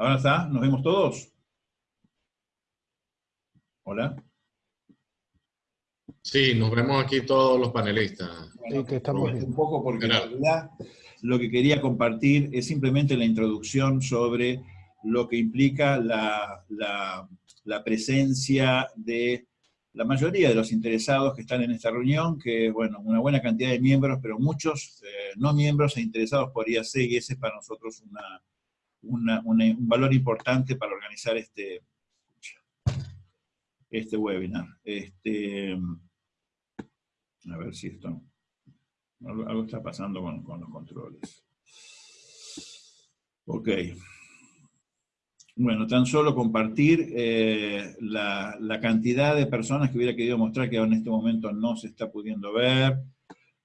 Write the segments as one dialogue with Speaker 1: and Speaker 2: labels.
Speaker 1: Ahora está, ¿nos vemos todos? Hola.
Speaker 2: Sí, nos vemos aquí todos los panelistas.
Speaker 1: sí, que estamos Un poco porque en realidad lo que quería compartir es simplemente la introducción sobre lo que implica la, presencia de la mayoría de los interesados que están en esta reunión, que bueno, una buena cantidad de miembros, pero muchos eh, no miembros e interesados por IAC, y ese es para nosotros un valor importante para organizar este, este webinar. Este, a ver si esto... Algo, está pasando con, los controles. Ok. Bueno, tan solo compartir eh, la, cantidad de personas que hubiera querido mostrar que en este momento no se está pudiendo ver,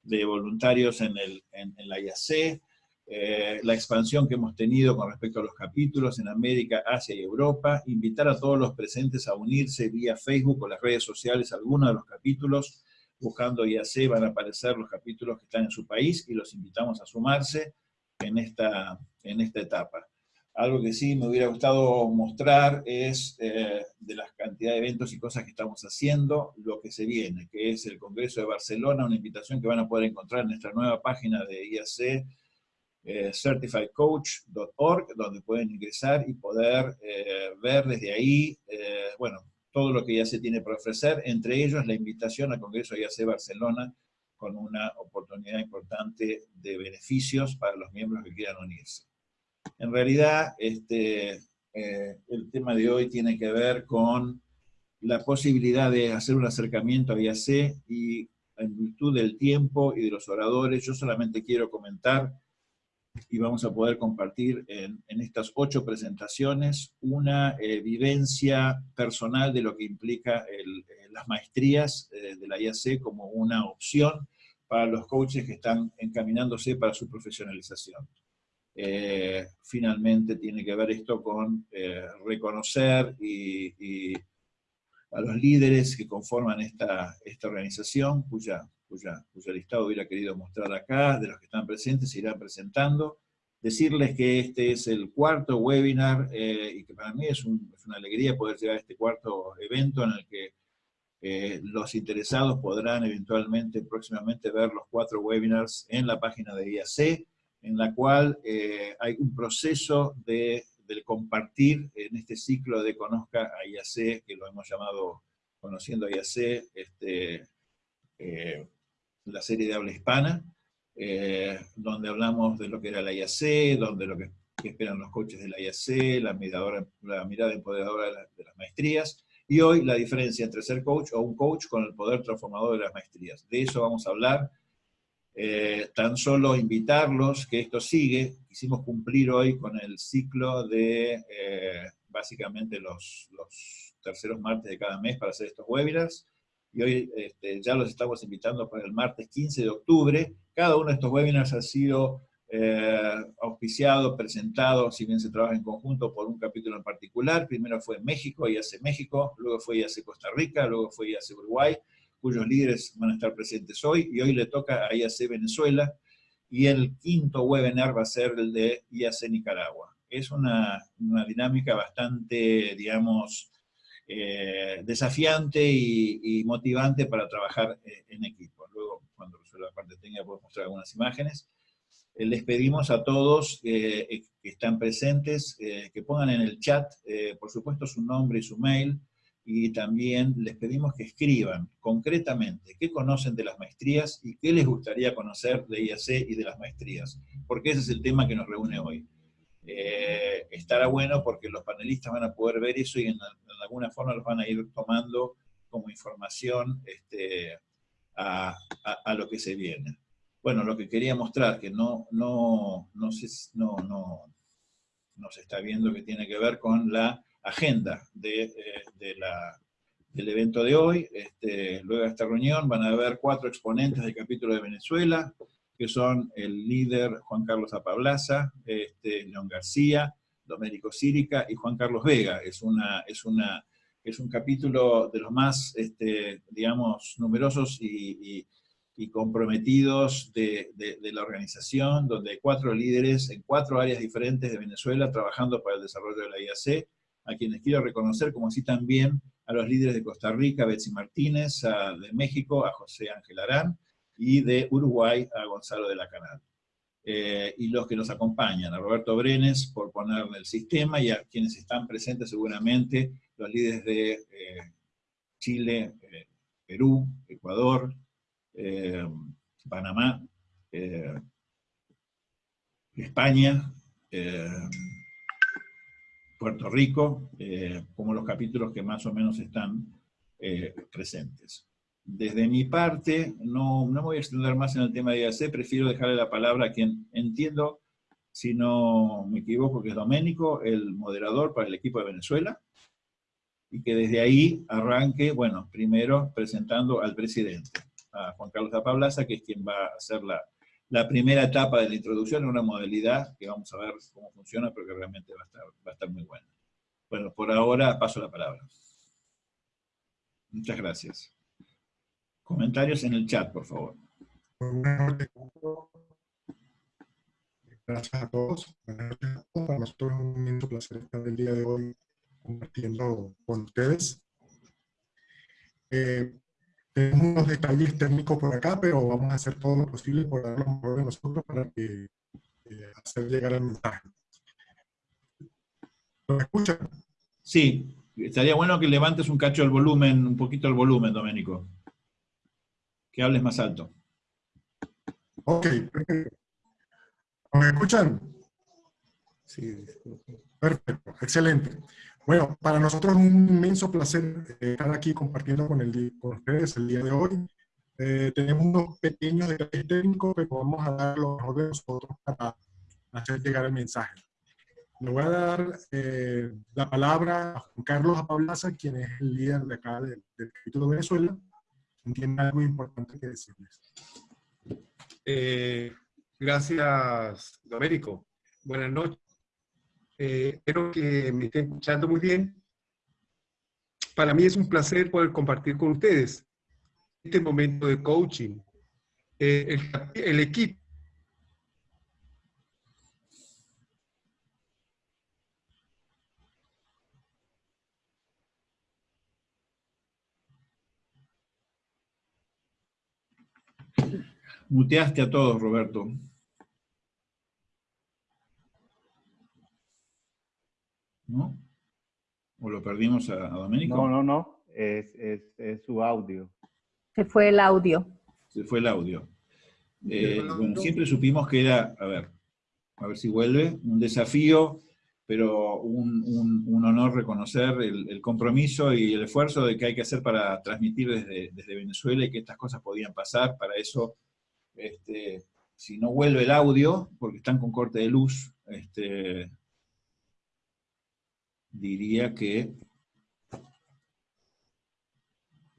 Speaker 1: de voluntarios en, el, en, en la IAC, eh, la expansión que hemos tenido con respecto a los capítulos en América, Asia y Europa, invitar a todos los presentes a unirse vía Facebook o las redes sociales a alguno de los capítulos, buscando IAC van a aparecer los capítulos que están en su país y los invitamos a sumarse en esta, en esta etapa. Algo que sí me hubiera gustado mostrar es eh, de las cantidad de eventos y cosas que estamos haciendo, lo que se viene, que es el Congreso de Barcelona, una invitación que van a poder encontrar en nuestra nueva página de IAC, eh, certifiedcoach.org, donde pueden ingresar y poder eh, ver desde ahí, eh, bueno, todo lo que ya se tiene para ofrecer, entre ellos la invitación al Congreso IAC Barcelona, con una oportunidad importante de beneficios para los miembros que quieran unirse. En realidad, este, el tema de hoy tiene que ver con la posibilidad de hacer un acercamiento a IAC y en virtud del tiempo y de los oradores, yo solamente quiero comentar y vamos a poder compartir en, estas ocho presentaciones una eh, vivencia personal de lo que implica eh, las maestrías eh, de la IAC como una opción para los coaches que están encaminándose para su profesionalización. finalmente tiene que ver esto con reconocer a los líderes que conforman esta, esta organización, cuya cuya, listado hubiera querido mostrar acá, de los que están presentes, se irán presentando. Decirles que este es el cuarto webinar eh, y que para mí es, una alegría poder llegar a este cuarto evento en el que eh, los interesados podrán eventualmente, próximamente, ver los cuatro webinars en la página de IAC, en la cual eh, hay un proceso de, del compartir en este ciclo de Conozca a IAC, que lo hemos llamado Conociendo a IAC, este, la serie de habla hispana, eh, donde hablamos de lo que era la IAC, donde lo que, esperan los coaches de la IAC, la, la mirada empoderadora de, las maestrías, y hoy la diferencia entre ser coach o un coach con el poder transformador de las maestrías. De eso vamos a hablar. Eh, tan solo invitarlos, que esto sigue, quisimos cumplir hoy con el ciclo de eh, básicamente los, los terceros martes de cada mes para hacer estos webinars, y hoy este, ya los estamos invitando para el martes 15 de octubre. Cada uno de estos webinars ha sido eh, auspiciado, presentado, si bien se trabaja en conjunto por un capítulo en particular. Primero fue México, IAC México, luego fue IAC Costa Rica, luego fue IAC Uruguay, cuyos líderes van a estar presentes hoy, y hoy le toca a IAC Venezuela, y el quinto webinar va a ser el de IAC Nicaragua. Es una, una dinámica bastante, digamos, eh, desafiante y, motivante para trabajar eh, en equipo. Luego, cuando resuelva la parte técnica, puedo mostrar algunas imágenes. Eh, les pedimos a todos que están presentes que pongan en el chat, por supuesto, su nombre y su mail, y también les pedimos que escriban concretamente qué conocen de las maestrías y qué les gustaría conocer de IAC y de las maestrías, porque ese es el tema que nos reúne hoy. Eh, estará bueno porque los panelistas van a poder ver eso y en, alguna forma los van a ir tomando como información este, a, lo que se viene. Bueno, lo que quería mostrar, que no, no, no, se, no, no, se está viendo, que tiene que ver con la agenda de, eh, la, del evento de hoy. Este, luego de esta reunión van a haber cuatro exponentes del capítulo de Venezuela, que son el líder Juan Carlos Apablaza, este, León García, Domérico Círica y Juan Carlos Vega. Es, una, es, una, es un capítulo de los más, este, digamos, numerosos y, y comprometidos de, la organización, donde hay cuatro líderes en cuatro áreas diferentes de Venezuela trabajando para el desarrollo de la IAC, a quienes quiero reconocer, como así también a los líderes de Costa Rica, Betsy Martínez, de México, a José Ángel Arán, y de Uruguay, a Gonzalo de la Canal. Eh, y los que nos acompañan, a Roberto Brenes por ponerle el sistema, y a quienes están presentes seguramente, los líderes de eh, Chile, eh, Perú, Ecuador, Panamá, España, Puerto Rico, como los capítulos que más o menos están presentes. Desde mi parte, no, no me voy a extender más en el tema de IAC, prefiero dejarle la palabra a quien entiendo, si no me equivoco, que es Doménico, el moderador para el equipo de Venezuela, y que desde ahí arranque, bueno, primero presentando al presidente a Juan Carlos Apablaza, que es quien va a hacer la, la, primera etapa de la introducción en una modalidad que vamos a ver cómo funciona, pero que realmente va a estar, va a estar muy buena. Bueno, por ahora paso la palabra. Muchas gracias. Comentarios en el chat, por favor.
Speaker 3: Gracias a todos. Para nosotros es un inmenso placer estar el día de hoy compartiendo con ustedes. Eh, tenemos unos detalles técnicos por acá, pero vamos a hacer todo lo posible por dar lo mejor de nosotros para que, eh, hacer llegar el mensaje. ¿Lo escuchan?
Speaker 1: Sí, estaría bueno que levantes un cacho el volumen, un poquito el volumen, Doménico. Que hables más alto.
Speaker 3: Ok, perfecto. ¿Me escuchan? Sí. Perfecto, excelente. Bueno, para nosotros es un inmenso placer eh, estar aquí compartiendo con, el, con ustedes el día de hoy. Eh, tenemos unos pequeños detalles técnicos, pero vamos a dar lo mejor de nosotros para hacer llegar el mensaje. Le voy a dar eh, la palabra a Juan Carlos Apablaza, quien es el líder de acá del, del capítulo de Venezuela, tiene algo importante que decirles.
Speaker 4: gracias, Domérico. Buenas noches. Eh, espero que me estén escuchando muy bien. Para mí es un placer poder compartir con ustedes este momento de coaching. Eh, el, el equipo
Speaker 1: Muteaste a todos, Roberto. ¿no? ¿O lo perdimos a, Domenico?
Speaker 5: No, no, no, es, es, su audio.
Speaker 6: Se fue el audio.
Speaker 1: Se fue el audio. Eh, bueno, siempre supimos que era, a ver, a ver si vuelve, un desafío, pero un, un, honor reconocer el, compromiso y el esfuerzo de que hay que hacer para transmitir desde, desde Venezuela y que estas cosas podían pasar. Para eso, este, si no vuelve el audio, porque están con corte de luz, este, diría que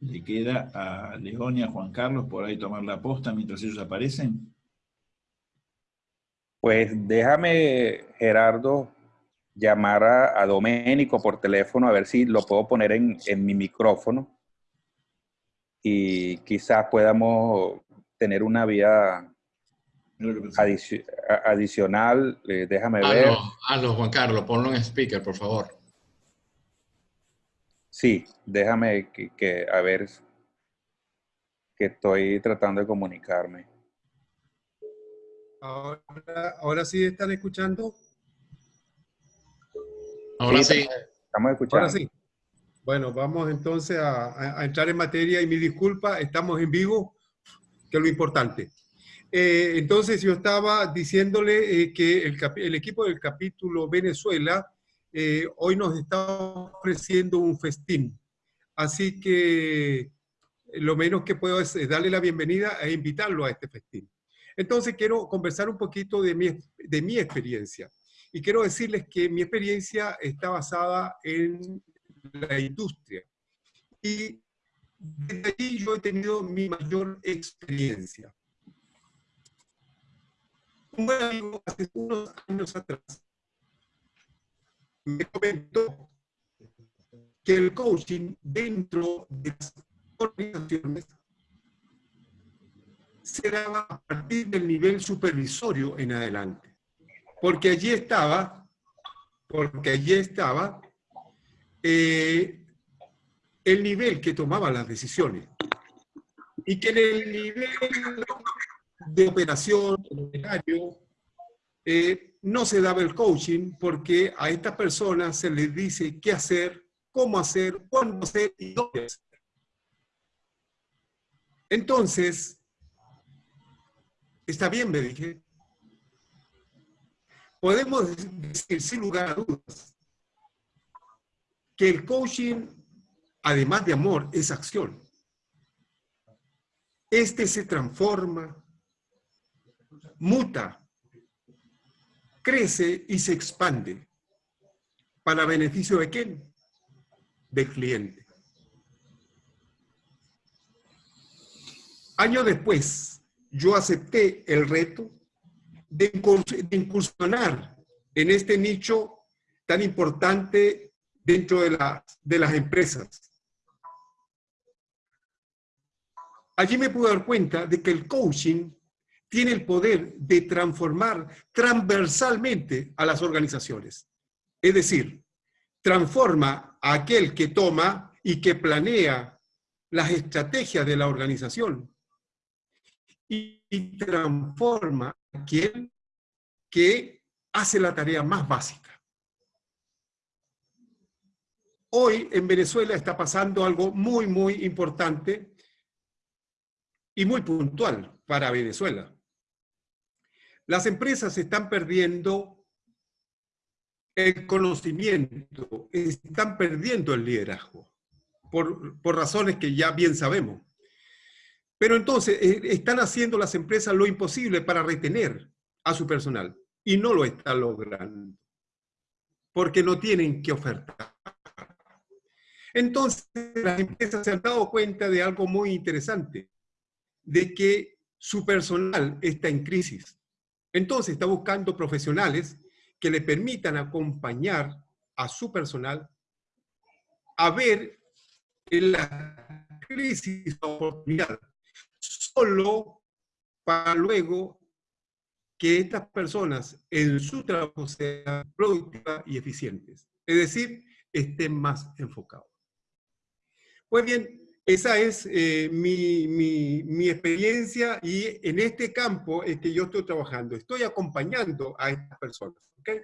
Speaker 1: le queda a León y a Juan Carlos por ahí tomar la posta mientras ellos aparecen.
Speaker 7: Pues déjame, Gerardo, llamar a, a Doménico por teléfono a ver si lo puedo poner en, mi micrófono y quizás podamos tener una vía adicional. Eh, déjame ver.
Speaker 2: Hazlo, Juan Carlos, ponlo en speaker, por favor.
Speaker 7: Sí, déjame que, a ver, que estoy tratando de comunicarme.
Speaker 4: Ahora, sí están escuchando.
Speaker 2: Ahora sí,
Speaker 7: Estamos escuchando.
Speaker 4: Ahora sí. Bueno, vamos entonces a, entrar en materia y mi disculpa, estamos en vivo, que es lo importante. Eh, entonces yo estaba diciéndole eh, que el, el, equipo del capítulo Venezuela eh, hoy nos está ofreciendo un festín. Así que lo menos que puedo es darle la bienvenida e invitarlo a este festín. Entonces quiero conversar un poquito de mi, de mi experiencia. Y quiero decirles que mi experiencia está basada en la industria. Y desde allí yo he tenido mi mayor experiencia. Un buen amigo hace unos años atrás me comentó que el coaching dentro de las organizaciones se daba a partir del nivel supervisorio en adelante. Porque allí estaba, porque allí estaba eh, el nivel que tomaba las decisiones. Y que en el nivel de operación, eh, no se daba el coaching porque a estas personas se les dice qué hacer, cómo hacer, cuándo hacer y dónde hacer. Entonces, está bien, me dije. Podemos decir sin lugar a dudas que el coaching, además de amor, es acción. Este se transforma, muta, crece y se expande. ¿Para beneficio de quién? Del cliente. Años después, yo acepté el reto de incursionar en este nicho tan importante dentro de, de las empresas. Allí me pude dar cuenta de que el coaching tiene el poder de transformar transversalmente a las organizaciones. Es decir, transforma a aquel que toma y que planea las estrategias de la organización y transforma a aquel que hace la tarea más básica. Hoy en Venezuela está pasando algo muy, muy importante y muy puntual para Venezuela. Las empresas están perdiendo el conocimiento, están perdiendo el liderazgo, por, razones que ya bien sabemos. Pero entonces eh, están haciendo las empresas lo imposible para retener a su personal y no lo están logrando, porque no tienen que ofertar. Entonces las empresas se han dado cuenta de algo muy interesante, de que su personal está en crisis. Entonces está buscando profesionales que le permitan acompañar a su personal a ver la crisis oportunidad, solo para luego que estas personas en su trabajo sean productivas y eficientes. Es decir, estén más enfocados. Pues bien, esa es eh, mi, experiencia y en este campo es que yo estoy trabajando. Estoy acompañando a estas personas. ¿okay?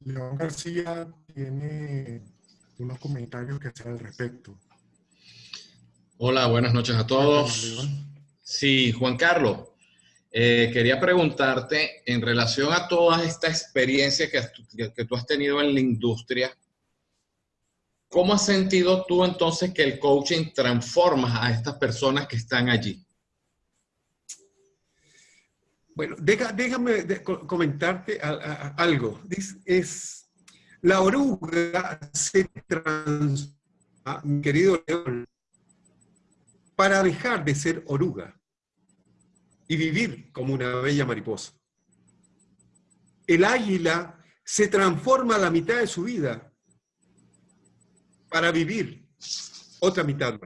Speaker 3: León García tiene unos comentarios que hacer al respecto.
Speaker 2: Hola, buenas noches a todos. Sí, Juan Carlos, eh, quería preguntarte en relación a toda esta experiencia que, que tú has tenido en la industria, ¿Cómo has sentido tú entonces que el coaching transforma a estas personas que están allí?
Speaker 4: Bueno, déjame comentarte algo. Es, la oruga se transforma, mi querido León, para dejar de ser oruga y vivir como una bella mariposa. El águila se transforma a la mitad de su vida para vivir otra mitad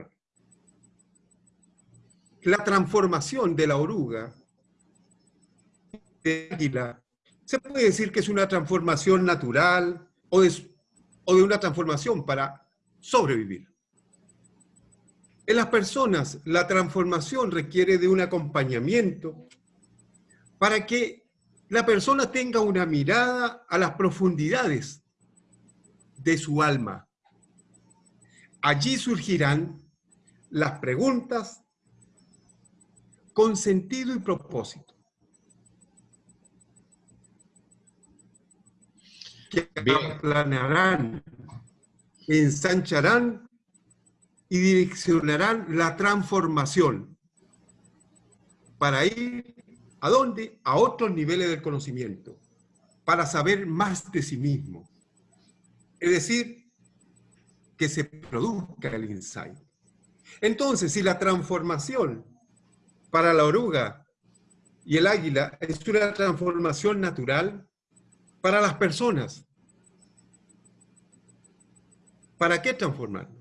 Speaker 4: La transformación de la oruga, de águila, se puede decir que es una transformación natural o de, o de una transformación para sobrevivir. En las personas, la transformación requiere de un acompañamiento para que la persona tenga una mirada a las profundidades de su alma, Allí surgirán las preguntas con sentido y propósito. Que planearán, ensancharán y direccionarán la transformación para ir a dónde? A otros niveles del conocimiento, para saber más de sí mismo. Es decir, que se produzca el insight. Entonces, si la transformación para la oruga y el águila es una transformación natural para las personas, ¿para qué transformarnos?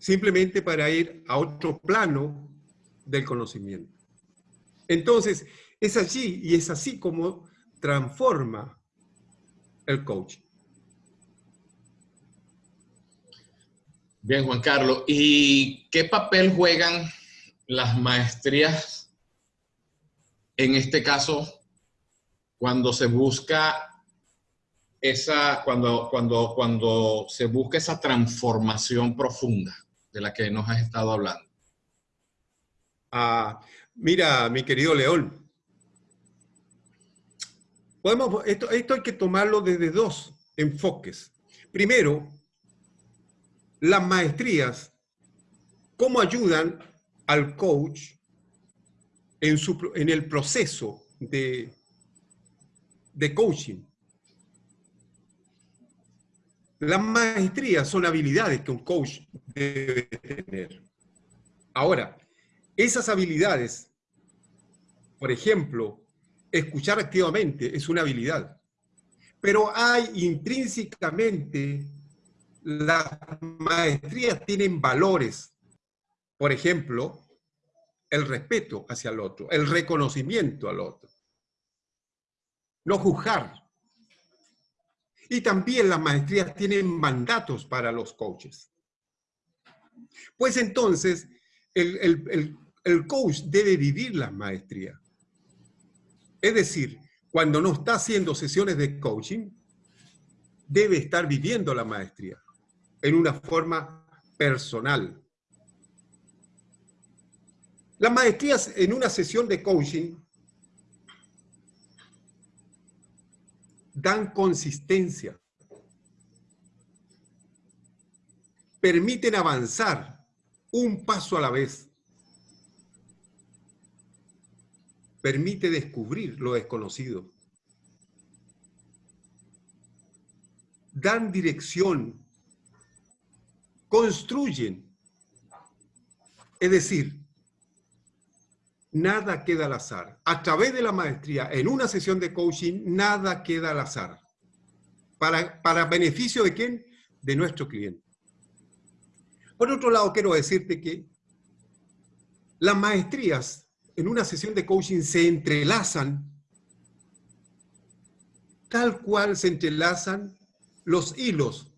Speaker 4: simplemente para ir a otro plano del conocimiento. Entonces, es allí y es así como transforma el coaching.
Speaker 2: Bien, Juan Carlos. ¿Y qué papel juegan las maestrías, en este caso, cuando se busca esa, cuando, cuando, cuando se busca esa transformación profunda de la que nos has estado hablando?
Speaker 4: Ah, mira, mi querido León, podemos, esto, esto hay que tomarlo desde dos enfoques. Primero, las maestrías, cómo ayudan al coach en, su, en el proceso de, de coaching. Las maestrías son habilidades que un coach debe tener. Ahora, esas habilidades, por ejemplo, escuchar activamente es una habilidad, pero hay intrínsecamente las maestrías tienen valores. Por ejemplo, el respeto hacia el otro, el reconocimiento al otro. No juzgar. Y también las maestrías tienen mandatos para los coaches. Pues entonces, el, coach debe vivir las maestrías. Es decir, cuando no está haciendo sesiones de coaching, debe estar viviendo la maestría en una forma personal. Las maestrías en una sesión de coaching dan consistencia, permiten avanzar un paso a la vez, permite descubrir lo desconocido, dan dirección construyen. Es decir, nada queda al azar. A través de la maestría, en una sesión de coaching, nada queda al azar. ¿Para, para beneficio de quién? De nuestro cliente. Por otro lado, quiero decirte que las maestrías en una sesión de coaching se entrelazan tal cual se entrelazan los hilos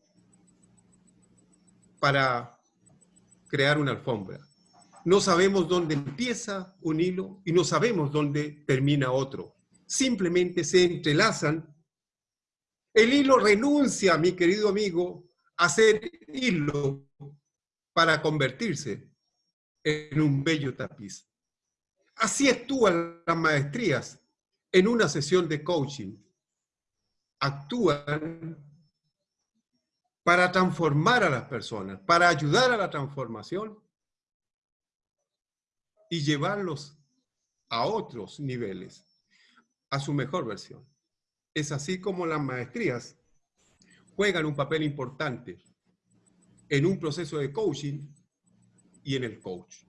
Speaker 4: para crear una alfombra. No sabemos dónde empieza un hilo y no sabemos dónde termina otro. Simplemente se entrelazan. El hilo renuncia, mi querido amigo, a ser hilo para convertirse en un bello tapiz. Así actúan las maestrías en una sesión de coaching. Actúan para transformar a las personas, para ayudar a la transformación y llevarlos a otros niveles, a su mejor versión. Es así como las maestrías juegan un papel importante en un proceso de coaching y en el coach.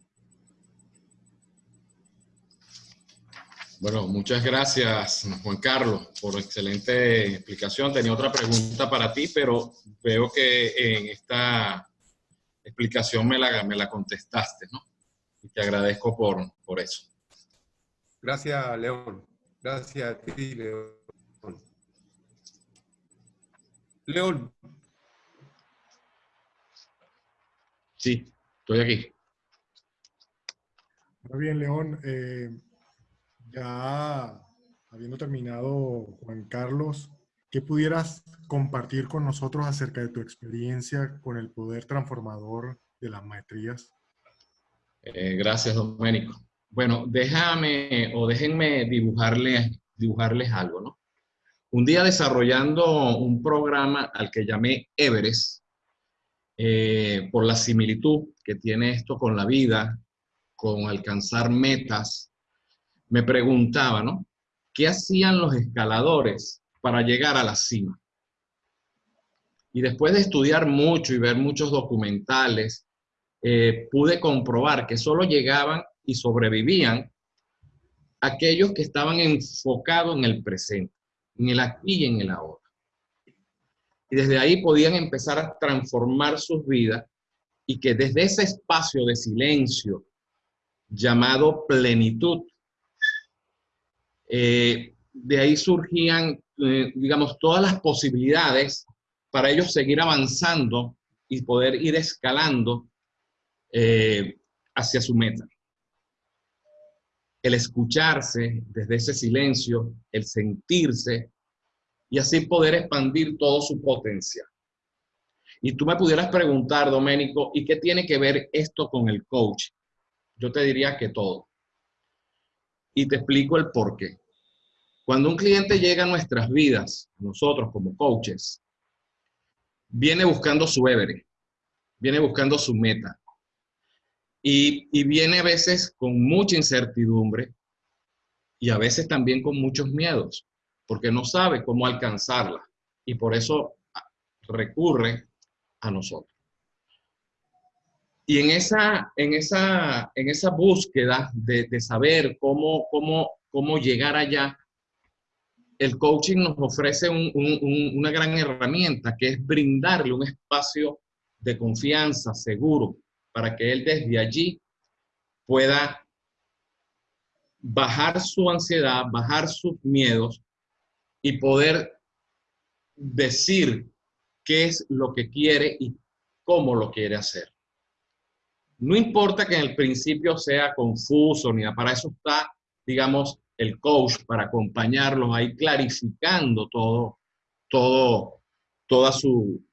Speaker 2: Bueno, muchas gracias, Juan Carlos, por excelente explicación. Tenía otra pregunta para ti, pero veo que en esta explicación me la, me la contestaste, ¿no? Y te agradezco por, por eso.
Speaker 4: Gracias, León. Gracias a ti, León. León.
Speaker 2: Sí, estoy aquí.
Speaker 3: Muy bien, León. Eh, ya habiendo terminado, Juan Carlos, ¿qué pudieras compartir con nosotros acerca de tu experiencia con el poder transformador de las maestrías?
Speaker 2: Eh, gracias, Doménico. Bueno, déjame o déjenme dibujarles, dibujarles algo, ¿no? Un día desarrollando un programa al que llamé Everest, eh, por la similitud que tiene esto con la vida, con alcanzar metas, me preguntaba, ¿no? ¿Qué hacían los escaladores para llegar a la cima? Y después de estudiar mucho y ver muchos documentales, eh, pude comprobar que solo llegaban y sobrevivían aquellos que estaban enfocados en el presente, en el aquí y en el ahora. Y desde ahí podían empezar a transformar sus vidas y que desde ese espacio de silencio llamado plenitud, eh, de ahí surgían, eh, digamos, todas las posibilidades para ellos seguir avanzando y poder ir escalando eh, hacia su meta. El escucharse desde ese silencio, el sentirse y así poder expandir todo su potencial. Y tú me pudieras preguntar, Doménico, ¿y qué tiene que ver esto con el coach? Yo te diría que todo. Y te explico el por qué. Cuando un cliente llega a nuestras vidas, nosotros como coaches, viene buscando su Everest, viene buscando su meta. Y, y, viene a veces con mucha incertidumbre y a veces también con muchos miedos, porque no sabe cómo alcanzarla. Y por eso recurre a nosotros. Y en esa, en esa, en esa búsqueda de, saber cómo, cómo, cómo llegar allá, el coaching nos ofrece una gran herramienta que es brindarle un espacio de confianza seguro para que él desde allí pueda bajar su ansiedad, bajar sus miedos y poder decir qué es lo que quiere y cómo lo quiere hacer. No importa que en el principio sea confuso, ni para eso está, digamos, el coach, para acompañarlos ahí clarificando todo, todo, toda su,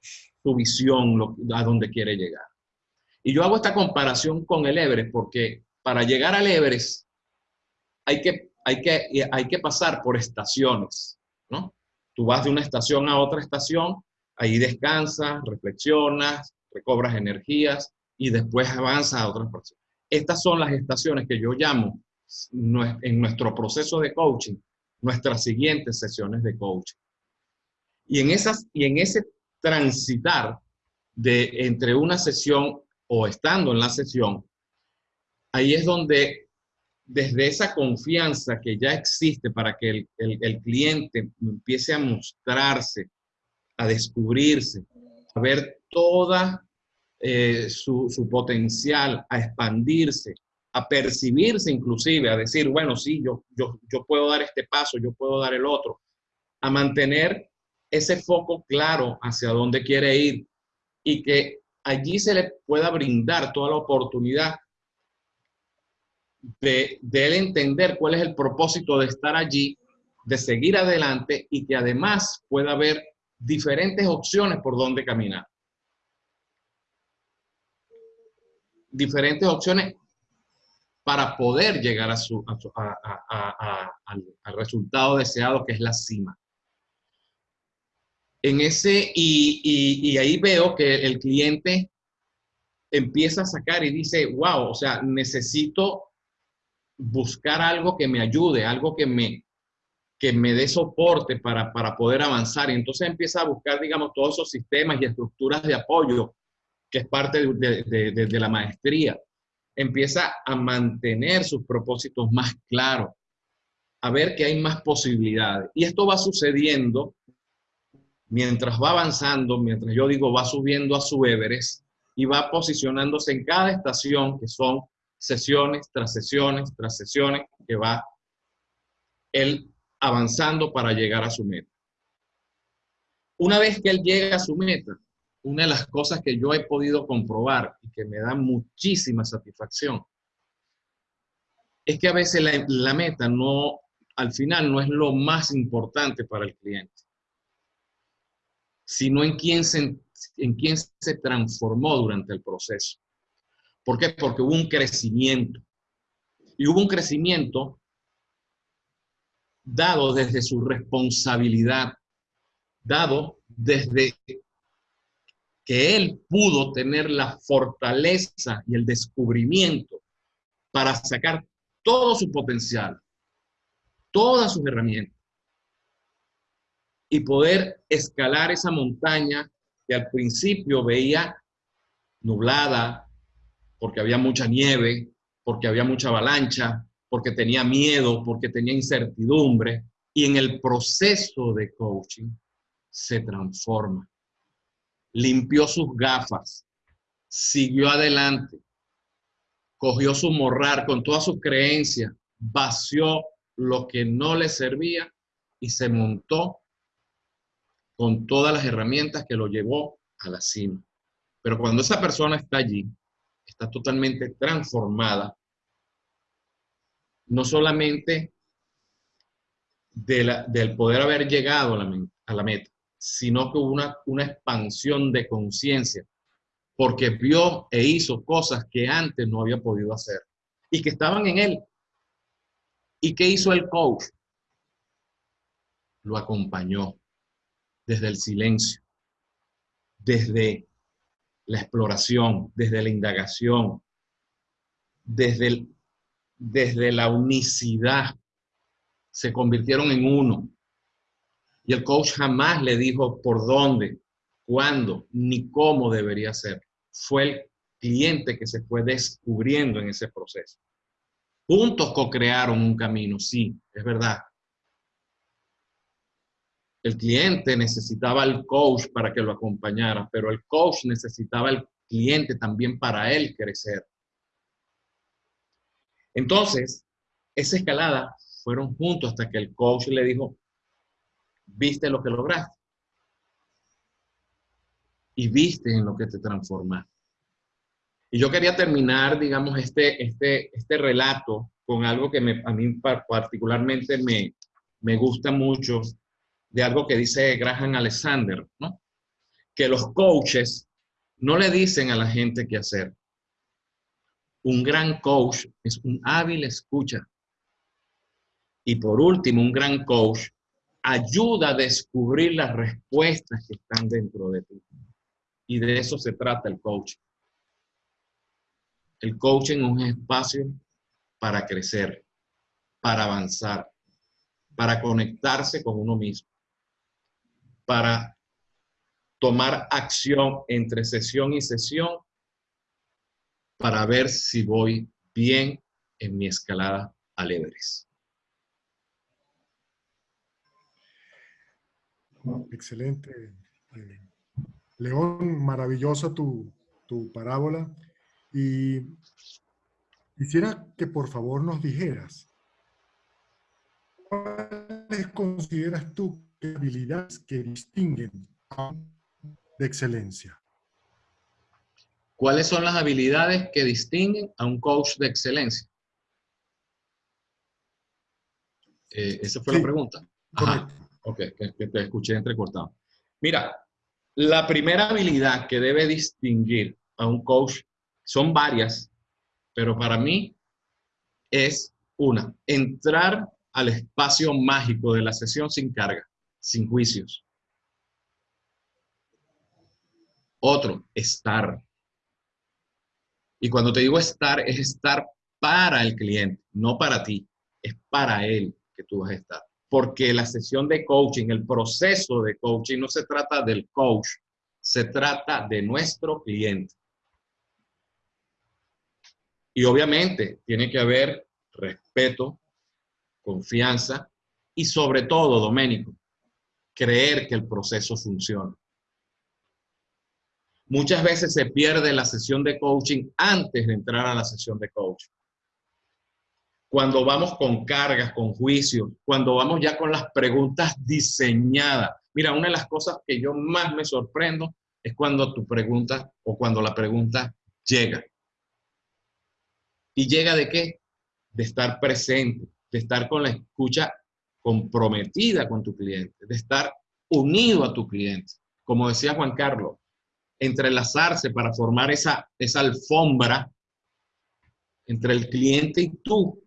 Speaker 2: su visión, a dónde quiere llegar. Y yo hago esta comparación con el Everest porque para llegar al Everest hay que, hay que, hay que pasar por estaciones, ¿no? Tú vas de una estación a otra estación, ahí descansas, reflexionas, recobras energías y después avanzas a otras personas. Estas son las estaciones que yo llamo en nuestro proceso de coaching, nuestras siguientes sesiones de coaching. Y en, esas, y en ese transitar de entre una sesión o estando en la sesión, ahí es donde desde esa confianza que ya existe para que el, el, cliente empiece a mostrarse, a descubrirse, a ver toda eh, su, su, potencial, a expandirse, a percibirse inclusive, a decir, bueno, sí, yo, yo, yo puedo dar este paso, yo puedo dar el otro, a mantener ese foco claro hacia dónde quiere ir y que allí se le pueda brindar toda la oportunidad de, él entender cuál es el propósito de estar allí, de seguir adelante y que además pueda haber diferentes opciones por donde caminar. Diferentes opciones para poder llegar a su, al, resultado deseado que es la cima. En ese, y ahí veo que el cliente empieza a sacar y dice, wow, o sea, necesito buscar algo que me ayude, algo que me, que me dé soporte para, para poder avanzar. Y entonces empieza a buscar, digamos, todos esos sistemas y estructuras de apoyo, que es parte de, la maestría. Empieza a mantener sus propósitos más claros, a ver que hay más posibilidades. Y esto va sucediendo mientras va avanzando, mientras yo digo va subiendo a su Everest y va posicionándose en cada estación, que son sesiones tras sesiones tras sesiones que va él avanzando para llegar a su meta. Una vez que él llega a su meta, una de las cosas que yo he podido comprobar y que me da muchísima satisfacción es que a veces la, meta no, al final no es lo más importante para el cliente, sino en quién se, en quién se transformó durante el proceso. ¿Por qué? Porque hubo un crecimiento. Y hubo un crecimiento dado desde su responsabilidad, dado desde que él pudo tener la fortaleza y el descubrimiento para sacar todo su potencial, todas sus herramientas y poder escalar esa montaña que al principio veía nublada, porque había mucha nieve, porque había mucha avalancha, porque tenía miedo, porque tenía incertidumbre. Y en el proceso de coaching se transforma. Limpió sus gafas, siguió adelante, cogió su morrar con todas sus creencias, vació lo que no le servía y se montó con todas las herramientas que lo llevó a la cima. Pero cuando esa persona está allí, está totalmente transformada, no solamente del poder haber llegado a la, meta, sino que hubo una, una expansión de conciencia, porque vio e hizo cosas que antes no había podido hacer y que estaban en él. ¿Y qué hizo el coach? Lo acompañó desde el silencio, desde la exploración, desde la indagación, desde, desde la unicidad. Se convirtieron en uno. Y el coach jamás le dijo por dónde, cuándo, ni cómo debería ser. Fue el cliente que se fue descubriendo en ese proceso. Juntos co-crearon un camino, sí, es verdad. El cliente necesitaba al coach para que lo acompañara, pero el coach necesitaba al cliente también para él crecer. Entonces, esa escalada fueron juntos hasta que el coach le dijo, viste lo que lograste. Y viste en lo que te transformaste. Y yo quería terminar, digamos, este, este, este relato con algo que a mí particularmente me, me gusta mucho de algo que dice Graham Alexander, ¿no? Que los coaches no le dicen a la gente qué hacer. Un gran coach es un hábil escucha. Y por último, un gran coach ayuda a descubrir las respuestas que están dentro de ti. Y de eso se trata el coach. El coaching es un espacio para crecer, para avanzar, para conectarse con uno mismo para tomar acción entre sesión y sesión para ver si voy bien en mi escalada al Everest.
Speaker 3: Excelente. Eh, León, maravillosa tu, tu parábola. Y quisiera que por favor nos dijeras, ¿cuáles consideras tú habilidades que distinguen de excelencia.
Speaker 2: ¿Cuáles son las habilidades que distinguen a un coach de excelencia? Eh, esa fue la pregunta. Ajá. Ok, que, te escuché entrecortado. Mira, la primera habilidad que debe distinguir a un coach son varias, pero para mí es una, entrar al espacio mágico de la sesión sin carga sin juicios. Otro, estar. Y cuando te digo estar, es estar para el cliente, no para ti. Es para él que tú vas a estar. Porque la sesión de coaching, el proceso de coaching, no se trata del coach, se trata de nuestro cliente. Y obviamente tiene que haber respeto, confianza y sobre todo, Doménico, creer que el proceso funciona. Muchas veces se pierde la sesión de coaching antes de entrar a la sesión de coaching. Cuando vamos con cargas, con juicios, cuando vamos ya con las preguntas diseñadas. Mira, una de las cosas que yo más me sorprendo es cuando tu pregunta o cuando la pregunta llega. ¿Y llega de qué? De estar presente, de estar con la escucha comprometida con tu cliente, de estar unido a tu cliente. Como decía Juan Carlos, entrelazarse para formar esa, esa alfombra entre el cliente y tú.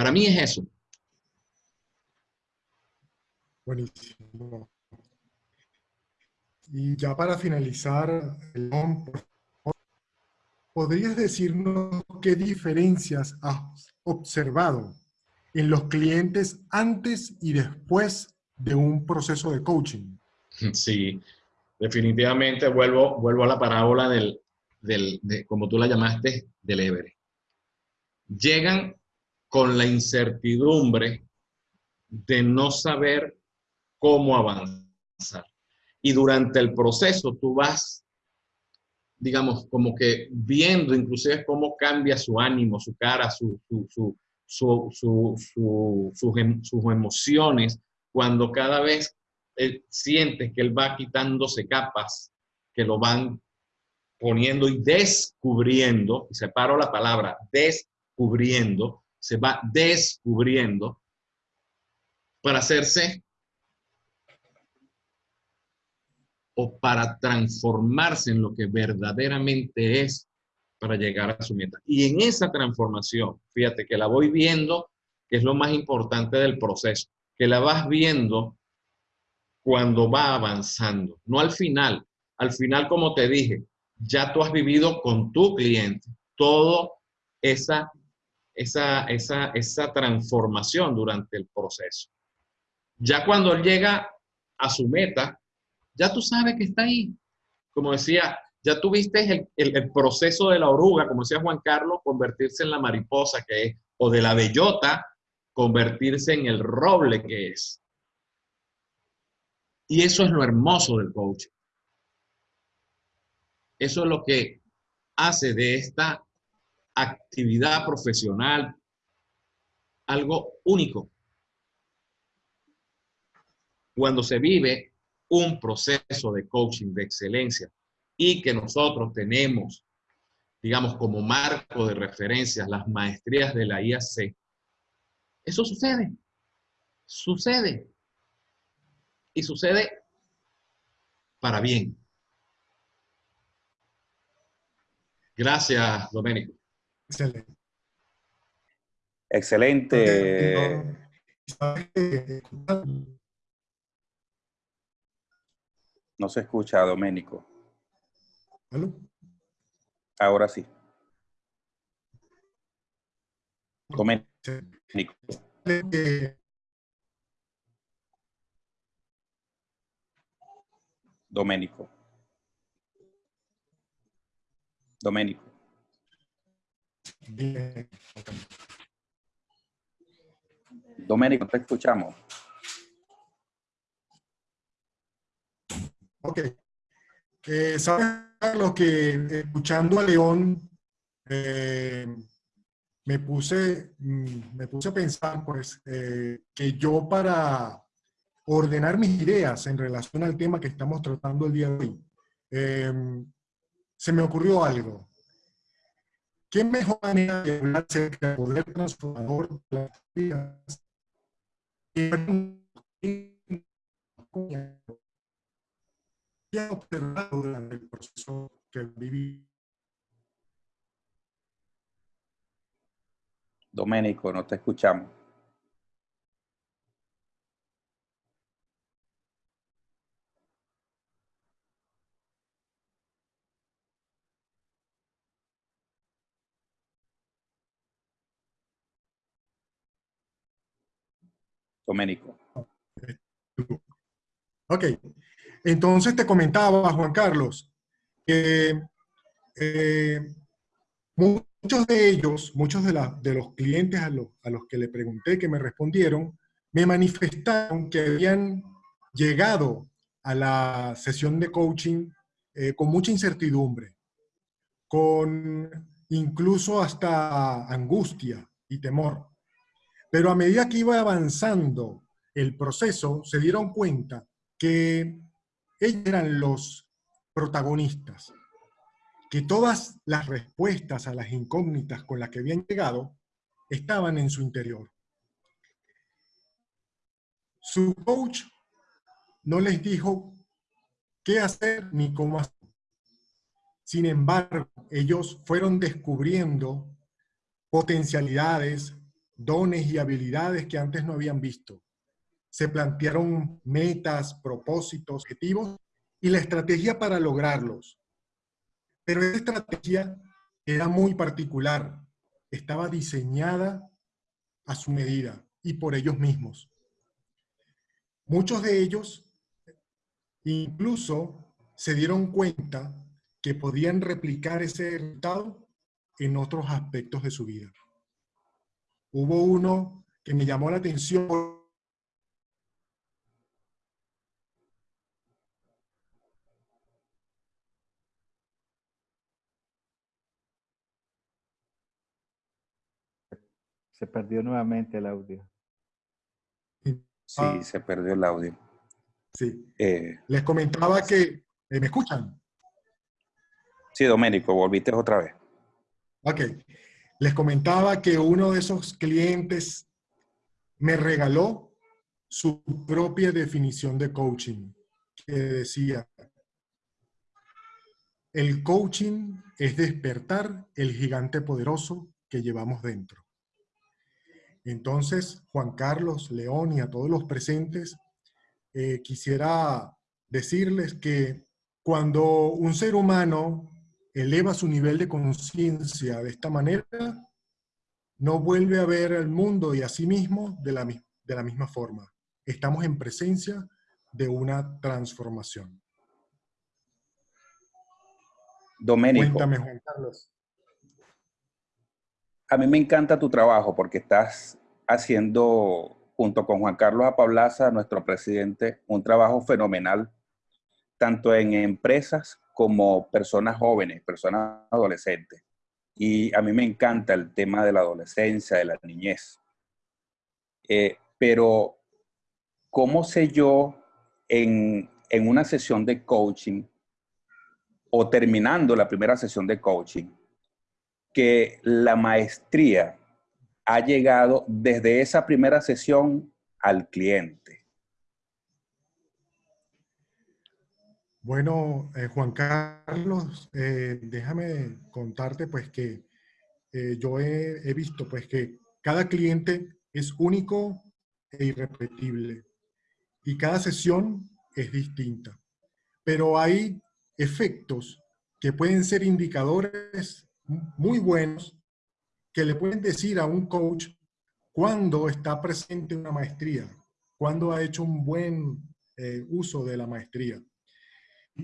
Speaker 2: Para mí es eso.
Speaker 3: Buenísimo. Y ya para finalizar, ¿podrías decirnos qué diferencias has observado en los clientes antes y después de un proceso de coaching?
Speaker 2: Sí, definitivamente vuelvo, vuelvo a la parábola del, del de, como tú la llamaste, del Everest. Llegan con la incertidumbre de no saber cómo avanzar. Y durante el proceso tú vas, digamos, como que viendo inclusive cómo cambia su ánimo, su cara, su, su, em, sus emociones, cuando cada vez él siente que él va quitándose capas que lo van poniendo y descubriendo, y separo la palabra, descubriendo, se va descubriendo para hacerse o para transformarse en lo que verdaderamente es para llegar a su meta. Y en esa transformación, fíjate que la voy viendo, que es lo más importante del proceso, que la vas viendo cuando va avanzando, no al final. Al final, como te dije, ya tú has vivido con tu cliente todo esa, esa, esa, esa transformación durante el proceso. Ya cuando él llega a su meta, ya tú sabes que está ahí. Como decía, ya tuviste el, el, proceso de la oruga, como decía Juan Carlos, convertirse en la mariposa que es, o de la bellota, convertirse en el roble que es. Y eso es lo hermoso del coaching. Eso es lo que hace de esta actividad profesional algo único. Cuando se vive un proceso de coaching de excelencia y que nosotros tenemos, digamos, como marco de referencia las maestrías de la IAC, eso sucede. Sucede. Y sucede para bien. Gracias, Domenico.
Speaker 3: Excelente.
Speaker 7: Excelente. No se escucha, Domenico.
Speaker 3: ¿Aló?
Speaker 7: Ahora sí. Domenico. Domenico. Domenico, te escuchamos.
Speaker 3: Ok. Eh, ¿Sabes, lo que escuchando a León, eh, me, puse, mm, me puse a pensar pues, eh, que yo para ordenar mis ideas en relación al tema que estamos tratando el día de hoy, se me ocurrió algo. ¿Qué mejor manera de hablar acerca del poder transformador de las vidas que observado durante el proceso que viví?
Speaker 7: Doménico, no te escuchamos. Doménico.
Speaker 3: Ok, entonces te comentaba, Juan Carlos, que eh, muchos de ellos, muchos de, de los clientes a los, a los que le pregunté, que me respondieron, me manifestaron que habían llegado a la sesión de coaching eh, con mucha incertidumbre, con incluso hasta angustia y temor. Pero a medida que iba avanzando el proceso, se dieron cuenta que ellos eran los protagonistas, que todas las respuestas a las incógnitas con las que habían llegado estaban en su interior. Su coach no les dijo qué hacer ni cómo hacer. Sin embargo, ellos fueron descubriendo potencialidades, dones y habilidades que antes no habían visto. Se plantearon metas, propósitos, objetivos y la estrategia para lograrlos. Pero esa estrategia era muy particular, estaba diseñada a su medida y por ellos mismos. Muchos de ellos incluso se dieron cuenta que podían replicar ese resultado en otros aspectos de su vida. Hubo uno que me llamó la atención.
Speaker 5: Se perdió nuevamente el audio.
Speaker 7: Sí, se perdió el audio.
Speaker 3: Sí.
Speaker 7: Eh,
Speaker 3: Les comentaba que... Eh, ¿Me escuchan?
Speaker 7: Sí, Doménico, volviste otra vez.
Speaker 3: Ok. Les comentaba que uno de esos clientes me regaló su propia definición de coaching, que decía, el coaching es despertar el gigante poderoso que llevamos dentro. Entonces, Juan Carlos, León y a todos los presentes, eh, quisiera decirles que cuando un ser humano eleva su nivel de conciencia de esta manera, no vuelve a ver el mundo y a sí mismo de la, de la misma forma. Estamos en presencia de una transformación.
Speaker 7: Doménico,
Speaker 3: Cuéntame, Juan Carlos.
Speaker 7: a mí me encanta tu trabajo porque estás haciendo, junto con Juan Carlos Apablaza, nuestro presidente, un trabajo fenomenal, tanto en empresas como personas jóvenes, personas adolescentes. Y a mí me encanta el tema de la adolescencia, de la niñez. Eh, pero, ¿cómo sé yo en, en una sesión de coaching o terminando la primera sesión de coaching que la maestría ha llegado desde esa primera sesión al cliente?
Speaker 3: Bueno, eh, Juan Carlos, eh, déjame contarte pues que eh, yo he, visto pues que cada cliente es único e irrepetible y cada sesión es distinta. Pero hay efectos que pueden ser indicadores muy buenos que le pueden decir a un coach cuándo está presente una maestría, cuándo ha hecho un buen uso de la maestría.